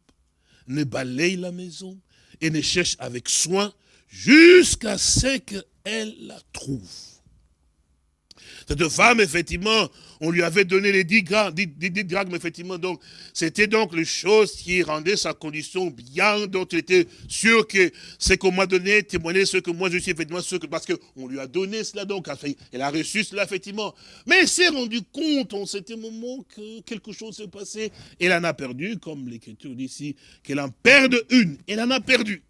[SPEAKER 2] ne balaye la maison et ne cherche avec soin jusqu'à ce qu'elle la trouve. Cette femme, effectivement, on lui avait donné les 10 grammes, 10, grammes, effectivement, donc, c'était donc les choses qui rendaient sa condition bien, dont il était sûr que ce qu'on m'a donné témoignait ce que moi je suis, effectivement, ce que, parce qu'on lui a donné cela, donc, elle a reçu cela, effectivement. Mais elle s'est rendu compte, en cet moment, que quelque chose s'est passé. Elle en a perdu, comme l'écriture dit ici, qu'elle en perde une. Elle en a perdu.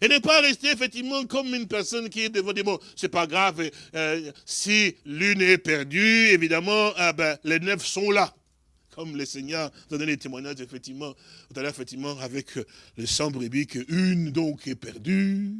[SPEAKER 2] Et ne pas rester effectivement comme une personne qui est devant des mots. C'est pas grave, euh, si l'une est perdue, évidemment, ah ben, les neuf sont là. Comme le Seigneur donné les témoignages, effectivement, tout à l'heure, effectivement, avec le sang brebis, qu'une donc est perdue,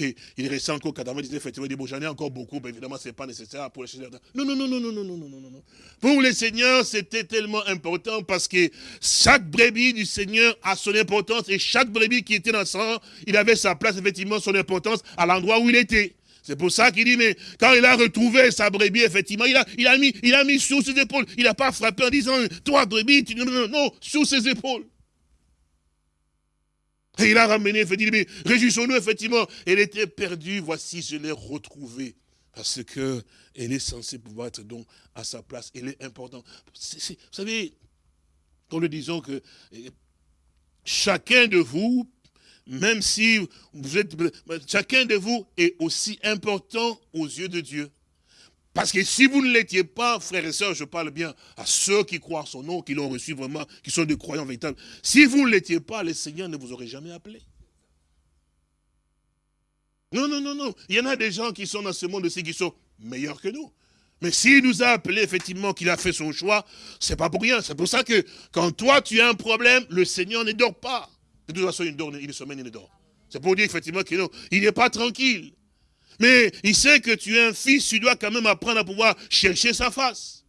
[SPEAKER 2] il restait encore il disait effectivement, il dit, bon, j'en ai encore beaucoup, mais évidemment, ce n'est pas nécessaire pour le Seigneur. Non, non, non, non, non, non, non, non, non, non. Pour le Seigneur, c'était tellement important parce que chaque brebis du Seigneur a son importance et chaque brebis qui était dans sang, il avait sa place, effectivement, son importance à l'endroit où il était. C'est pour ça qu'il dit, mais quand il a retrouvé sa brebis, effectivement, il a, il a, mis, il a mis sur ses épaules. Il n'a pas frappé en disant, toi, brebis, tu... non, non, non, sur ses épaules. Et il a ramené, effectivement, mais réjouissons-nous, effectivement. Elle était perdue, voici, je l'ai retrouvée. Parce que elle est censée pouvoir être donc à sa place. Elle est importante. vous savez, quand nous disons que chacun de vous, même si vous êtes, chacun de vous est aussi important aux yeux de Dieu. Parce que si vous ne l'étiez pas, frères et sœurs, je parle bien à ceux qui croient en son nom, qui l'ont reçu vraiment, qui sont des croyants véritables. Si vous ne l'étiez pas, le Seigneur ne vous aurait jamais appelé. Non, non, non, non. Il y en a des gens qui sont dans ce monde aussi qui sont meilleurs que nous. Mais s'il nous a appelé effectivement qu'il a fait son choix, c'est pas pour rien. C'est pour ça que quand toi tu as un problème, le Seigneur ne dort pas. De toute façon, il dort, il sommeille, il dort. C'est pour dire effectivement qu'il n'est pas tranquille. Mais il sait que tu es un fils, tu dois quand même apprendre à pouvoir chercher sa face.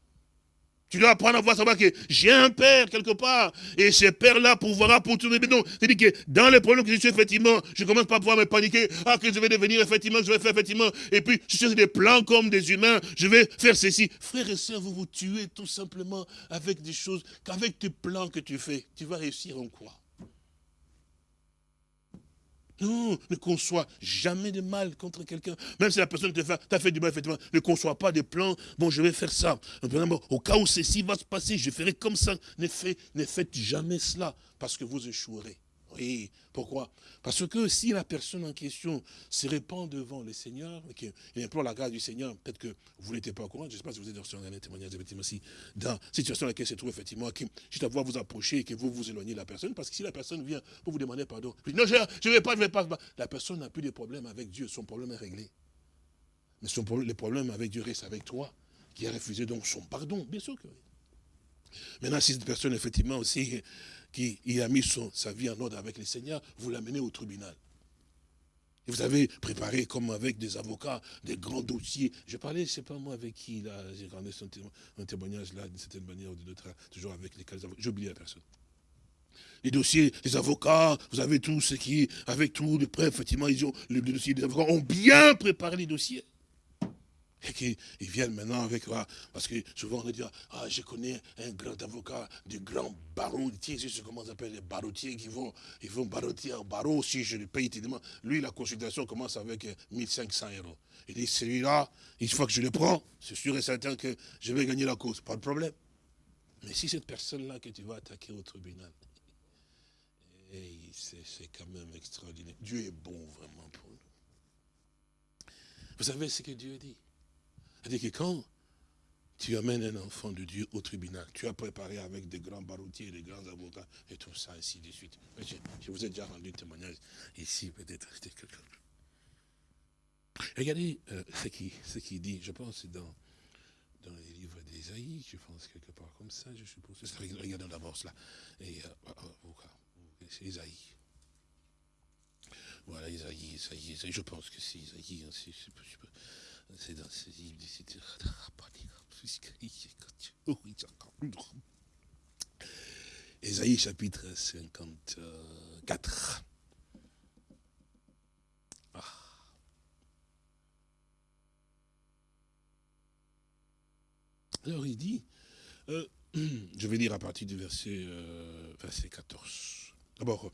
[SPEAKER 2] Tu dois apprendre à voir savoir que j'ai un père quelque part. Et ce père-là pourvoira pour tout. Donc, c'est-à-dire que dans les problèmes que je suis, effectivement, je commence pas à pouvoir me paniquer. Ah, que je vais devenir, effectivement, je vais faire, effectivement. Et puis, je cherche des plans comme des humains. Je vais faire ceci. Frères et sœurs, vous vous tuez tout simplement avec des choses qu'avec tes plans que tu fais, tu vas réussir en quoi? Non, ne conçois jamais de mal contre quelqu'un. Même si la personne t'a fait, du mal, effectivement, ne conçois pas des plans. Bon, je vais faire ça. Au cas où ceci va se passer, je ferai comme ça. Ne faites jamais cela, parce que vous échouerez. Oui, pourquoi? Parce que si la personne en question se répand devant le Seigneur, et qu'il implore la grâce du Seigneur, peut-être que vous n'étiez pas au courant, je ne sais pas si vous êtes dans un témoignage, effectivement, si dans la situation dans laquelle se trouve, effectivement, qui, juste à vous approcher et que vous vous éloignez de la personne, parce que si la personne vient pour vous demander pardon, non, je ne vais pas, je ne vais pas, la personne n'a plus de problème avec Dieu, son problème est réglé. Mais son problème, le problème avec Dieu reste avec toi, qui a refusé donc son pardon, bien sûr que oui. Maintenant, si cette personne, effectivement, aussi, qui a mis son, sa vie en ordre avec le Seigneur, vous l'amenez au tribunal. Et vous avez préparé, comme avec des avocats, des grands dossiers. Je parlais, je ne sais pas moi avec qui, là, j'ai rendu un témoignage, là, d'une certaine manière ou d'une autre, toujours avec lesquels j'ai oublié la personne. Les dossiers des avocats, vous avez tout ce qui, avec tout les prêts, effectivement, ils ont, les dossiers des avocats ont bien préparé les dossiers. Et qu'ils viennent maintenant avec, ah, parce que souvent on dit, ah, je connais un grand avocat, du grand barreautier, je sais comment on appelle les barreautiers qui vont, ils vont barreauter un barreau, si je le paye, lui, la consultation commence avec 1500 euros. Il dit, celui-là, une fois que je le prends, c'est sûr et certain que je vais gagner la cause, pas de problème. Mais si cette personne-là que tu vas attaquer au tribunal, c'est quand même extraordinaire. Dieu est bon vraiment pour nous. Vous savez ce que Dieu dit? C'est-à-dire que quand tu amènes un enfant de Dieu au tribunal, tu as préparé avec des grands baroutiers, des grands avocats, et tout ça, ainsi de suite. Je, vous ai déjà rendu témoignage ici, peut-être. Regardez euh, ce qu'il dit, je pense, dans, dans les livres d'Ésaïe, je pense quelque part comme ça, je suppose. Regardons d'abord cela. Et, euh, c'est Ésaïe. Voilà, Isaïe, Isaïe, Isaïe, je pense que c'est Isaïe, hein, Ésaïe chapitre 54. Ah. Alors il dit, euh, je vais lire à partir du verset, euh, verset 14. D'abord,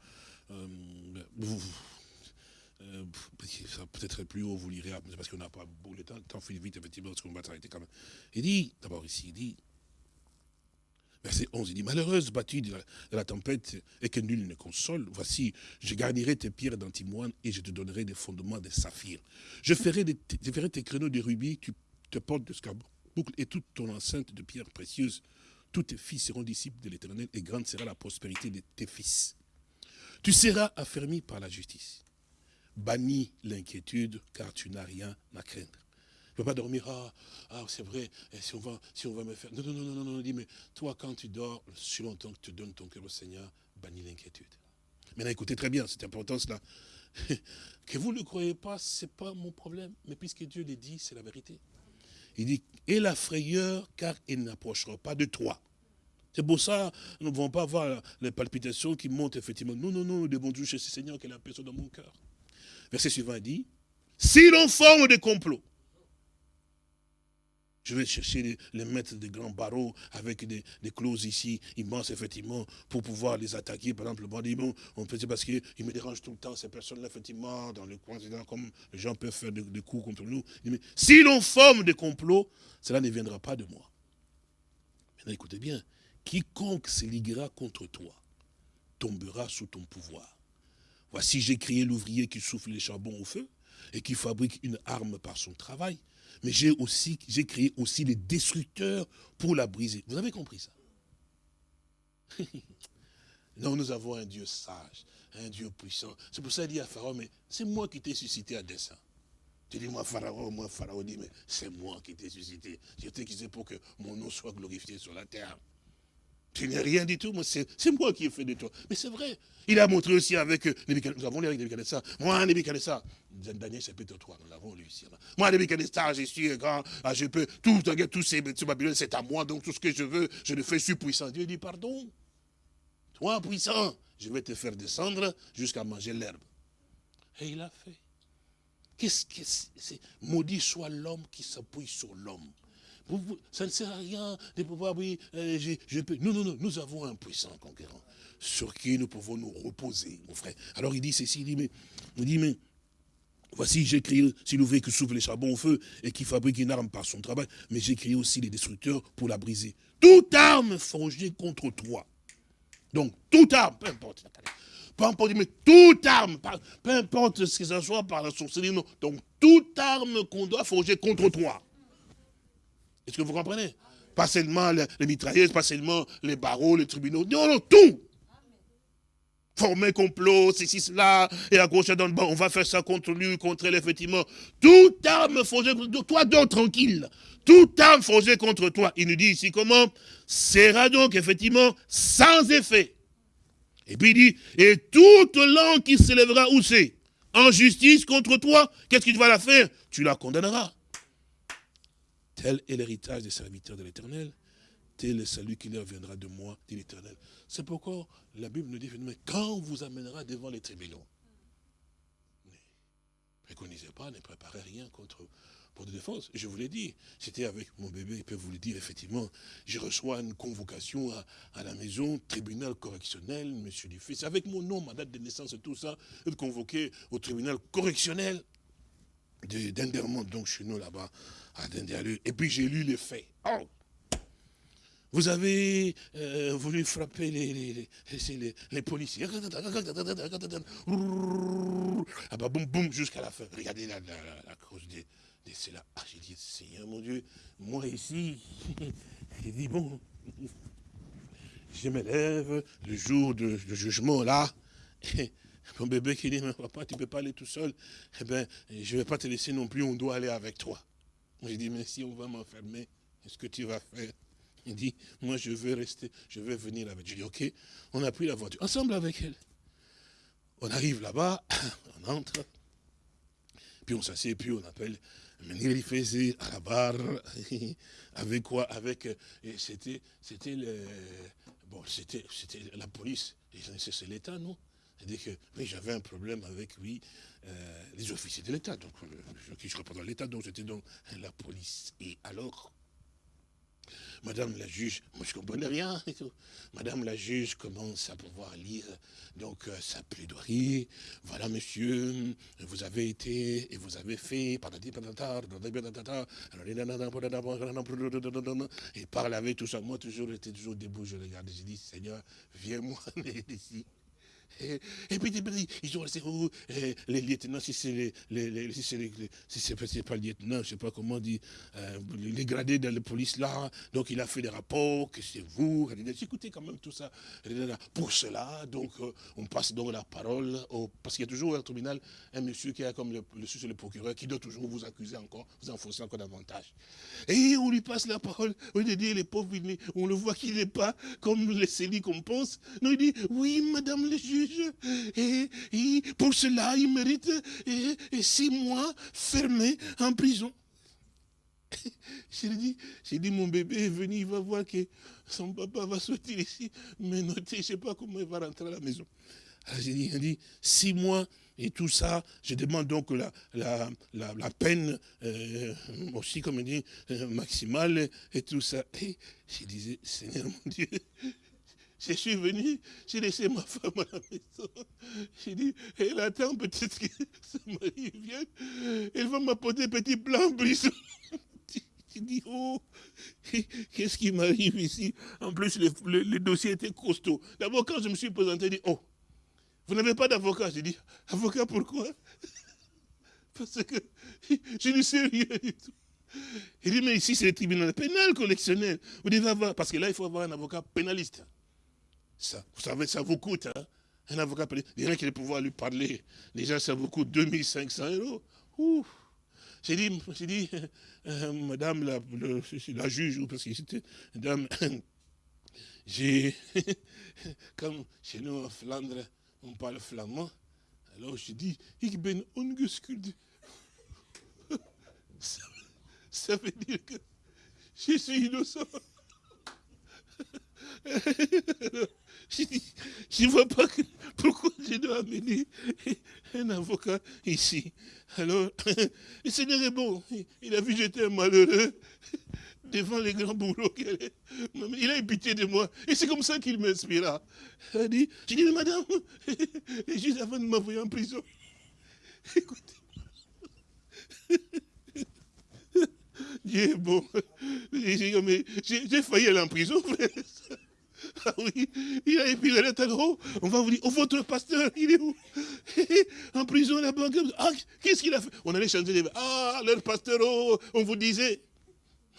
[SPEAKER 2] euh, vous, euh, ça peut-être plus haut, vous lirez, parce qu'on n'a pas beaucoup de temps, le temps file vite, effectivement, parce qu'on va s'arrêter quand même. Il dit, d'abord ici, il dit, verset 11, il dit, malheureuse battue de la, tempête et que nul ne console, voici, je garnirai tes pierres d'antimoine et je te donnerai des fondements de saphir. Je ferai, ferai tes créneaux de rubis, tu te portes de boucle et toute ton enceinte de pierres précieuses. Tous tes fils seront disciples de l'éternel et grande sera la prospérité de tes fils. Tu seras affermi par la justice bannis l'inquiétude car tu n'as rien à craindre. Tu ne peux pas dormir, ah, ah c'est vrai, si on, va, si on va me faire... Non, non, non, non, non, dis, mais toi quand tu dors, si longtemps que tu donnes ton cœur au Seigneur, bannis l'inquiétude. Maintenant écoutez très bien cette importance-là. que vous ne le croyez pas, ce n'est pas mon problème, mais puisque Dieu l'a dit, c'est la vérité. Il dit, et la frayeur, car il n'approchera pas de toi. C'est pour ça, nous ne pouvons pas avoir les palpitations qui montent effectivement. Non, non, non, nous devons chez ce Seigneur qui est la personne dans mon cœur. Verset suivant dit, si l'on forme des complots, je vais chercher les, maîtres des grands barreaux avec des, clauses ici, immenses, effectivement, pour pouvoir les attaquer. Par exemple, le bon, on peut dire parce qu'ils me dérangent tout le temps, ces personnes-là, effectivement, dans le coin, comme les gens peuvent faire des, coups contre nous. mais si l'on forme des complots, cela ne viendra pas de moi. Maintenant, écoutez bien, quiconque se liguera contre toi, tombera sous ton pouvoir. Voici, j'ai créé l'ouvrier qui souffle les charbons au feu et qui fabrique une arme par son travail. Mais j'ai aussi, créé aussi les destructeurs pour la briser. Vous avez compris ça? Non, nous avons un Dieu sage, un Dieu puissant. C'est pour ça qu'il dit à Pharaon, mais c'est moi qui t'ai suscité à dessein. Tu dis, moi, Pharaon, moi, Pharaon dit, mais c'est moi qui t'ai suscité. Je t'ai quitté pour que mon nom soit glorifié sur la terre. Tu n'es rien du tout, c'est moi qui ai fait de toi. Mais c'est vrai. Il a montré aussi avec euh, Nous avons lu avec Nebuchadnezzar. Moi, Nebuchadnezzar, Daniel chapitre 3, nous l'avons lu ici. Moi, Nebuchadnezzar, je suis grand, ah, je peux, tout, tout Babylone, c'est à moi, donc tout ce que je veux, je le fais, je suis puissant. Dieu dit, pardon. Toi, puissant, je vais te faire descendre jusqu'à manger l'herbe. Et il a fait. Qu'est-ce que c'est Maudit soit l'homme qui s'appuie sur l'homme. Ça ne sert à rien de pouvoir, oui, euh, je, peux. Non, non, non, nous avons un puissant conquérant sur qui nous pouvons nous reposer, mon frère. Alors il dit ceci, il dit, mais, il dit, mais voici, j'ai créé, si l'ouvrier qui souffle les charbons au feu et qui fabrique une arme par son travail, mais j'ai créé aussi les destructeurs pour la briser. Toute arme forgée contre toi. Donc, toute arme, peu importe peu importe, mais toute arme, peu importe ce que ce soit par la sorcellerie, non. Donc, toute arme qu'on doit forger contre toi. Est-ce que vous comprenez? Pas seulement les, mitrailleuses, pas seulement les barreaux, les tribunaux. Non, non, tout. Former complot, ceci, cela, et à gauche, à droite, on va faire ça contre lui, contre elle, effectivement. Toute arme forgée contre toi, donc tranquille. Toute arme forgée contre toi. Il nous dit ici comment? Sera donc, effectivement, sans effet. Et puis il dit, et toute langue qui s'élèvera où c'est? En justice contre toi, qu'est-ce qu'il va la faire? Tu la condamneras. Tel est l'héritage des serviteurs de l'éternel. Tel est celui qui leur viendra de moi, dit l'éternel. C'est pourquoi la Bible nous dit, mais quand on vous amènera devant les tribunaux, ne préconisez pas, ne préparez rien contre pour de défense. Je vous l'ai dit, c'était avec mon bébé, il peut vous le dire, effectivement, je reçois une convocation à, la maison, tribunal correctionnel, monsieur Dufay, avec mon nom, ma date de naissance et tout ça, être convoqué au tribunal correctionnel d'Indermont, donc chez nous là-bas, et puis j'ai lu les faits. Oh vous avez euh, voulu frapper les, les, les, policiers. Ah bah boum boum jusqu'à la fin. Regardez la, la, la cause des, des là. Ah j'ai dit, Seigneur mon Dieu, moi ici, j'ai dit bon, je me lève le jour de, jugement là. Et mon bébé qui dit, mais papa, tu ne peux pas aller tout seul. Eh bien, je ne vais pas te laisser non plus, on doit aller avec toi. J'ai dit, mais si on va m'enfermer, qu'est-ce que tu vas faire? Il dit, moi je veux rester, je veux venir avec. Je dis, ok, on a pris la voiture, ensemble avec elle. On arrive là-bas, on entre, puis on s'assied, puis on appelle il faisait à la barre, avec quoi Avec, c'était, c'était le, bon, c'était la police, c'est l'État, non? C'est-à-dire que j'avais un problème avec lui, euh, les officiers de l'État, donc euh, qui je représente l'État, donc c'était donc la police. Et alors, Madame la juge, moi je ne comprenais rien et tout. Madame la juge commence à pouvoir lire donc euh, sa plaidoirie. Voilà monsieur, vous avez été et vous avez fait, il parle avec tout ça. Moi toujours j'étais toujours debout, je regardais, j'ai dit Seigneur, viens-moi ici. Et, puis ils ont laissé oh, les lieutenants, si c'est les, si pas le lieutenant, je ne sais pas comment dire, euh, les gradés de la police là, donc il a fait des rapports, que c'est vous, écoutez quand même tout ça. Pour cela, donc euh, on passe donc la parole, parce qu'il y a toujours un tribunal un monsieur qui a comme le, le, le procureur qui doit toujours vous accuser encore, vous enfoncer encore davantage. Et on lui passe la parole, on dit, les pauvres, on le voit qu'il n'est pas comme les célis qu'on pense. Non, il dit, oui, madame le juge, et, pour cela, il mérite six mois fermés en prison. J'ai dit, dit, mon bébé est venu, il va voir que son papa va sortir ici, mais notez, je ne sais pas comment il va rentrer à la maison. J'ai dit, il dit, six mois et tout ça, je demande donc la, la, la, peine euh, aussi, comme il dit, euh, maximale et tout ça. Et je disais, Seigneur mon Dieu, je suis venu, j'ai laissé ma femme à la maison. J'ai dit, elle attend peut-être que son mari vienne. Elle va m'apporter petit plan en prison. J'ai dit, oh, qu'est-ce qui m'arrive ici? En plus, le, dossier était costaud. D'abord, quand je me suis présenté, il dit, oh, vous n'avez pas d'avocat? J'ai dit, avocat pourquoi? Parce que je ne sais rien du tout. Il dit, mais ici, c'est le tribunal pénal collectionnel. Vous devez avoir, parce que là, il faut avoir un avocat pénaliste. Ça, vous savez, ça vous coûte, hein un avocat. Il y en a qui pouvoir lui parler. Déjà, ça vous coûte 2500 euros. J'ai dit, dit euh, madame la, juge, parce que c'était, j'ai, comme chez nous en Flandre, on parle flamand, alors je dis, ik ben ça veut dire que je suis innocent. Je ne vois pas pourquoi je dois amener un avocat ici. Alors, le Seigneur est bon. Il a vu que j'étais malheureux devant les grands qu'il Il a eu pitié de moi. Et c'est comme ça qu'il m'inspira. Il a dit, j'ai dit, madame, juste avant de m'envoyer en prison, écoutez, Dieu est bon. J'ai failli aller en prison, frère. Ah oui, il a épilé le haut. On va vous dire, oh, votre pasteur, il est où? En prison là-bas. Ah, qu'est-ce qu'il a fait? On allait changer les... Ah, leur pasteur, oh, on vous disait.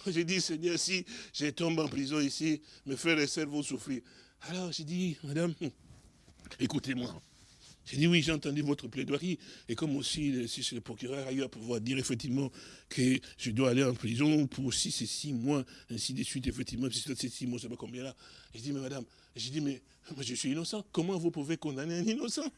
[SPEAKER 2] J'ai dit, Seigneur, si je tombe en prison ici, mes frères et sœurs vont souffrir. Alors j'ai dit, madame, écoutez-moi. J'ai dit oui, j'ai entendu votre plaidoirie, et comme aussi, si c'est le procureur ailleurs pouvoir dire effectivement que je dois aller en prison pour six et six mois, ainsi de suite, effectivement, si c'est six mois, je ne sais pas combien là. J'ai dit, mais madame, j'ai dit, mais moi je suis innocent, comment vous pouvez condamner un innocent?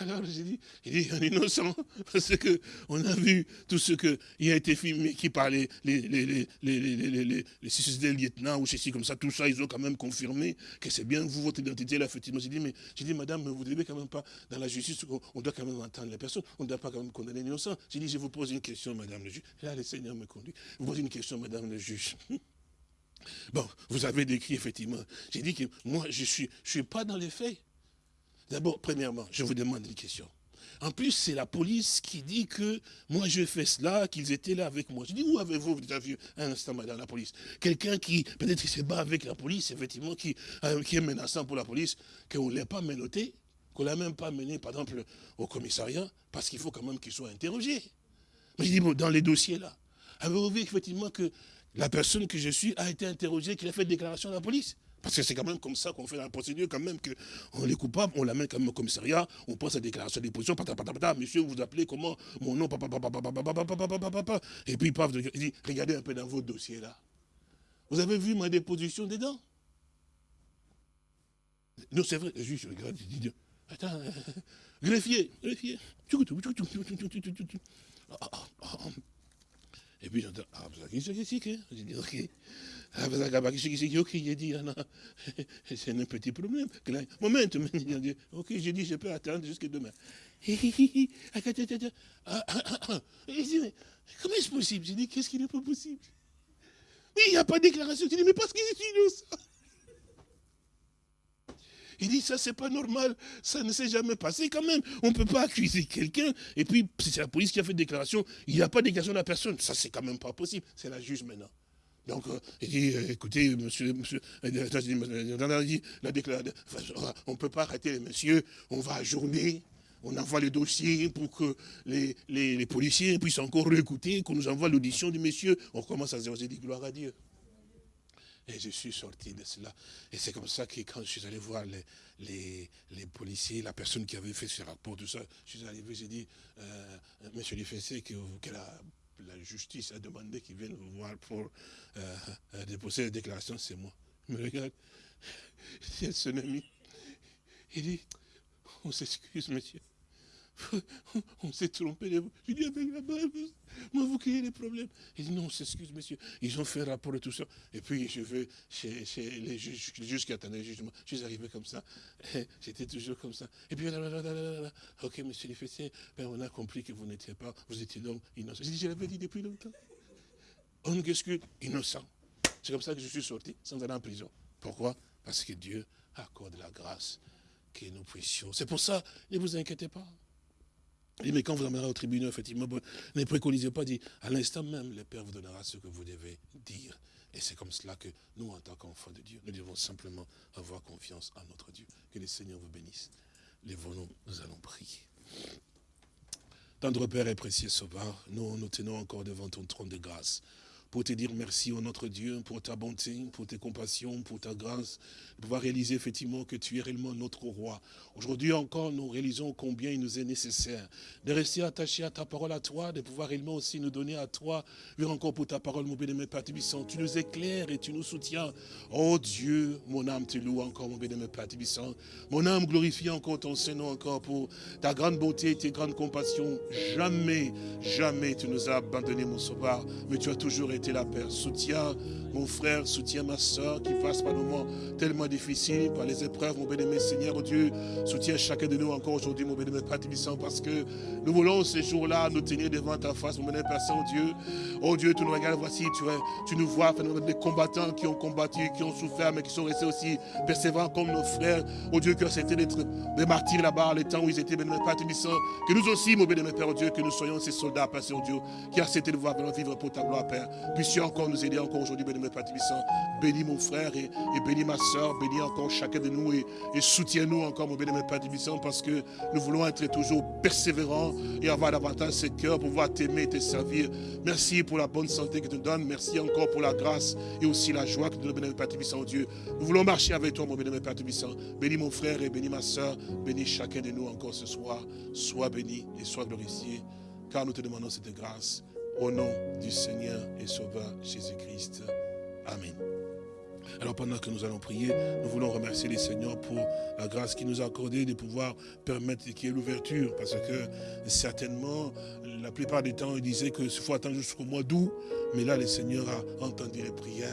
[SPEAKER 2] Alors j'ai dit, il dit un innocent, parce qu'on a vu tout ce qui a été filmé, qui parlait, les, les, les, les, les, lieutenants ou ceci comme ça, tout ça, ils ont quand même confirmé que c'est bien vous, votre identité là, effectivement. J'ai dit, mais j'ai dit, madame, vous ne devez quand même pas, dans la justice, on doit quand même entendre les personnes, on ne doit pas quand même condamner l'innocent. J'ai dit, je vous pose une question, madame le juge. Là, le Seigneur me conduit. Vous posez une question, madame le juge. Bon, vous avez décrit effectivement. J'ai dit que moi, je ne suis, je suis pas dans les faits. D'abord, premièrement, je vous demande une question. En plus, c'est la police qui dit que moi je fais cela, qu'ils étaient là avec moi. Je dis, où avez-vous déjà vu un instant, madame la police? Quelqu'un qui, peut-être qui se bat avec la police, effectivement, qui, euh, est menaçant pour la police, qu'on ne l'ait pas menotté, qu'on ne l'a même pas mené, par exemple, au commissariat, parce qu'il faut quand même qu'il soit interrogé. Mais je dis, bon, dans les dossiers là, avez-vous vu effectivement que la personne que je suis a été interrogée, qu'il a fait déclaration à la police? Parce que c'est quand même comme ça qu'on fait la procédure, quand même, qu'on est coupable, on l'amène quand même au commissariat, on prend sa déclaration de déposition, monsieur, vous appelez comment Mon nom, papa, papa, papa, papa, et puis paf, il dit, regardez un peu dans votre dossier là. Vous avez vu ma déposition dedans Non, c'est vrai, le juge regarde, il dit, attends, greffier, greffier. Et puis j'entends, ah, c'est J'ai dit, ok. Ah, c'est un petit problème. Moment, ok, j'ai dit, je peux attendre jusqu'à demain. Comment est-ce possible J'ai dit, qu'est-ce qui n'est pas possible Mais il n'y a pas de déclaration. J'ai dit, mais parce qu'il est innocent. Il dit, ça, c'est pas normal. Ça ne s'est jamais passé quand même. On ne peut pas accuser quelqu'un. Et puis, c'est la police qui a fait déclaration. Il n'y a pas de déclaration de la personne. Ça, c'est quand même pas possible. C'est la juge maintenant. Donc, il dit, écoutez, monsieur, monsieur, la déclaration, on ne peut pas arrêter les messieurs, on va ajourner, on envoie le dossier pour que les, les, policiers puissent encore réécouter, qu'on nous envoie l'audition du monsieur. On commence à dire, dit gloire à Dieu. Et je suis sorti de cela. Et c'est comme ça que quand je suis allé voir les, les, policiers, la personne qui avait fait ce rapport, tout ça, je suis arrivé, j'ai dit, euh, monsieur Lifessé, que, que la justice a demandé qu'il vienne vous voir pour euh, euh, déposer la déclaration, c'est moi. Il me regarde, c'est son ami. Il dit, on s'excuse, monsieur. on s'est trompé de vous. Je dis, avec la Bible, moi, vous créez des problèmes. Il dit, non, on s'excuse, monsieur. Ils ont fait un rapport de tout ça. Et puis, je vais chez, les juges, les juges qui attendaient le jugement. Je suis arrivé comme ça. J'étais toujours comme ça. Et puis, ok, monsieur les ben, on a compris que vous n'étiez pas, vous étiez donc innocent. Dit, je l'avais dit depuis longtemps. On excuse innocent. C'est comme ça que je suis sorti, sans aller en prison. Pourquoi? Parce que Dieu accorde la grâce que nous puissions. C'est pour ça, ne vous inquiétez pas. Mais quand vous amènerez au tribunal, effectivement, ne préconisez pas, dit, à l'instant même, le Père vous donnera ce que vous devez dire. Et c'est comme cela que nous, en tant qu'enfants de Dieu, nous devons simplement avoir confiance en notre Dieu. Que le Seigneur vous bénisse. Lèvons-nous, nous allons prier. Tendre Père et précieux Sauveur, nous nous tenons encore devant ton trône de grâce pour te dire merci, au notre Dieu, pour ta bonté, pour tes compassions, pour ta grâce, de pouvoir réaliser effectivement que tu es réellement notre roi. Aujourd'hui encore, nous réalisons combien il nous est nécessaire de rester attachés à ta parole à toi, de pouvoir réellement aussi nous donner à toi, vu encore pour ta parole, mon bénémoine Père Tibissant. Tu nous éclaires et tu nous soutiens. Oh Dieu, mon âme te loue encore, mon bénémoine Père Tibissant. Mon âme glorifie encore ton Seigneur encore pour ta grande bonté et tes grandes compassions. Jamais, jamais tu nous as abandonnés, mon sauveur, mais tu as toujours été la Père. Soutiens mon frère, soutiens ma soeur qui passe par des moments tellement difficiles, par les épreuves, mon bien-aimé Seigneur, oh Dieu. Soutiens chacun de nous encore aujourd'hui, mon bien-aimé Père parce que nous voulons ces jours-là nous tenir devant ta face, mon bien-aimé Père Saint-Dieu. Oh Dieu, tu nous regardes, voici, tu, tu nous vois, des combattants qui ont combattu, qui ont souffert, mais qui sont restés aussi persévérants comme nos frères. Oh Dieu, qui ont accepté d'être des martyrs là-bas, les temps où ils étaient, bien-aimé Père Que nous aussi, mon bien-aimé Père, oh Dieu, que nous soyons ces soldats, Père Saint-Dieu, qui accepté de voir vivre pour ta gloire, Père. Puissions encore nous aider encore aujourd'hui, bien-aimé Père Bénis mon frère et, bénis ma soeur, bénis encore chacun de nous et, soutiens-nous encore, mon bien-aimé Père parce que nous voulons être toujours persévérants et avoir davantage ce cœur pour pouvoir t'aimer et te servir. Merci pour la bonne santé que tu nous donnes. Merci encore pour la grâce et aussi la joie que tu nous donnes, Père Tibissant, Dieu. Nous voulons marcher avec toi, mon bien-aimé Père Bénis mon frère et bénis ma soeur. Bénis chacun de nous encore ce soir. Sois béni et sois glorifié, car nous te demandons cette grâce au nom du Seigneur et Sauveur Jésus-Christ. Amen. Alors pendant que nous allons prier, nous voulons remercier les Seigneurs pour la grâce qu'il nous a accordée de pouvoir permettre qu'il y ait l'ouverture. Parce que certainement, la plupart du temps, il disait qu'il faut attendre jusqu'au mois d'août. Mais là, le Seigneur a entendu les prières.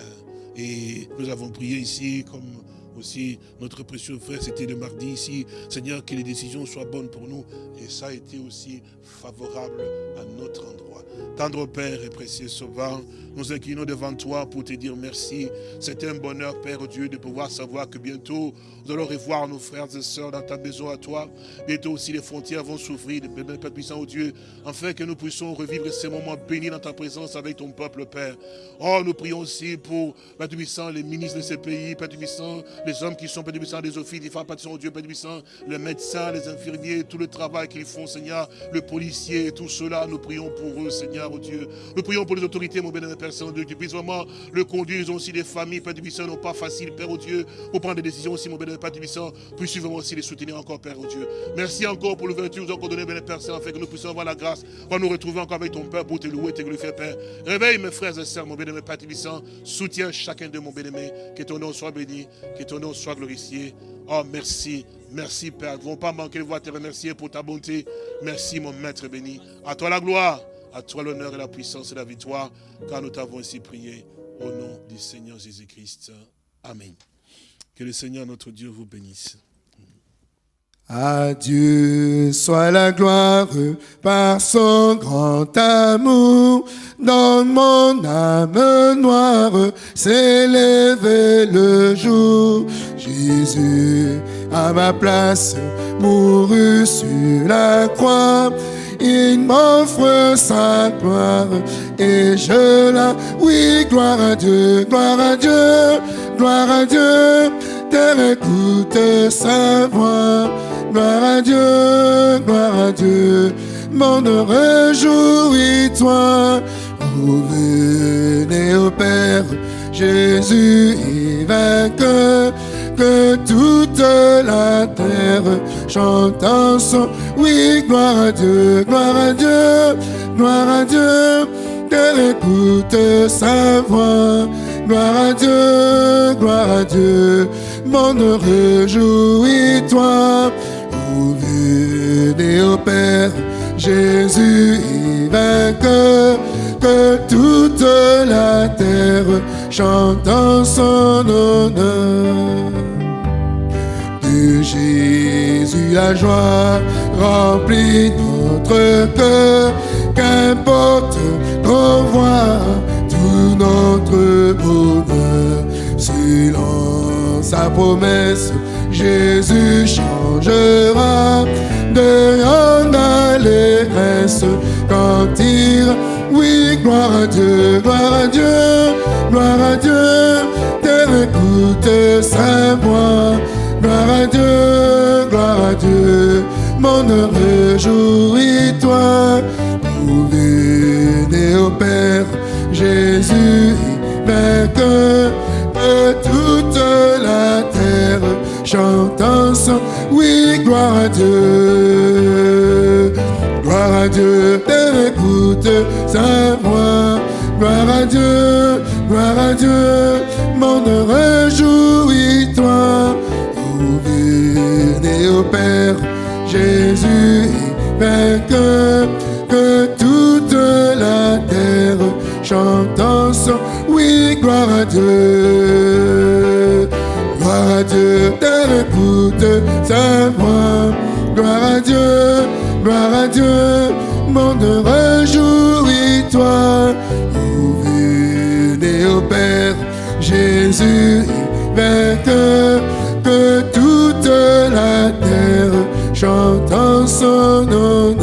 [SPEAKER 2] Et nous avons prié ici comme aussi notre précieux frère, c'était le mardi ici. Seigneur, que les décisions soient bonnes pour nous. Et ça a été aussi favorable à notre endroit. Tendre Père et précieux Sauveur, nous inclinons devant toi pour te dire merci. C'est un bonheur, Père Dieu, de pouvoir savoir que bientôt, nous allons revoir nos frères et sœurs dans ta maison à toi. Bientôt aussi, les frontières vont s'ouvrir, Père puissant, au Dieu, afin que nous puissions revivre ces moments bénis dans ta présence avec ton peuple, Père. Oh, nous prions aussi pour, Père puissant, les ministres de ces pays, Père puissant, les hommes qui sont, Père puissant, des offices, des femmes, Père puissant, Dieu, Père puissant, les médecins, les infirmiers, tout le travail qu'ils font, Seigneur, le policier, tout cela, nous prions pour eux, Seigneur, oh Dieu. Nous prions pour les autorités, mon bénévole Père Saint-Dieu, qui puissent vraiment le conduire. Ils ont aussi des familles, Père Puissant, non pas facile, Père au Dieu, pour prendre des décisions aussi, mon bénévole Père Puissant, puisse vraiment aussi les soutenir encore, Père au Dieu. Merci encore pour l'ouverture que nous encore donné, bénévole Père Saint, afin que nous puissions avoir la grâce pour nous retrouver encore avec ton Père pour te louer, te glorifier, Père. Réveille mes frères et sœurs, mon bénévole Père Puissant. Soutiens chacun de mon bénémoine. Que ton nom soit béni, que nom soit glorifié. Oh, merci, merci Père. Nous ne vont pas manquer de voir te remercier pour ta bonté. Merci mon Maître béni. À toi la gloire. À toi l'honneur et la puissance et la victoire, car nous t'avons ainsi prié au nom du Seigneur Jésus-Christ. Amen. Que le Seigneur notre Dieu vous bénisse.
[SPEAKER 1] À Dieu soit la gloire par son grand amour. Dans mon âme noire s'est le jour. Jésus, à ma place, mourut sur la croix il m'offre sa gloire et je la... Oui, gloire à Dieu, gloire à Dieu, gloire à Dieu, terre écoute sa voix. Gloire à Dieu, gloire à Dieu, monde réjouis-toi. Revenez au Père, Jésus est vainqueur que toute la terre chante en son. Oui, gloire à Dieu, gloire à Dieu, gloire à Dieu, qu'elle écoute sa voix. Gloire à Dieu, gloire à Dieu, monde réjouis-toi. Venez au Père, Jésus est vainqueur, que toute la terre chante en son honneur. Jésus la joie remplit notre cœur, qu'importe qu'on voit tout notre bonheur. Selon sa promesse, Jésus changera de rien à l'allégresse quand il oui, gloire à Dieu, gloire à Dieu, gloire à Dieu, terre écoute sa voix, gloire à Dieu, gloire à Dieu, monde réjouis-toi, vous venez au Père, Jésus vainqueur, que toute la terre. Chante ensemble, oui, gloire à Dieu, gloire à Dieu, écoute sa voix, gloire à Dieu, gloire à Dieu, monde réjouis-toi, vous venez au Père, Jésus vainqueur, que toute la terre chante ensemble, oui, gloire à Dieu, gloire à Dieu, terre écoute sa voix, gloire à Dieu, gloire à Dieu, monde réjouis-toi, que toute la terre chante en son nom.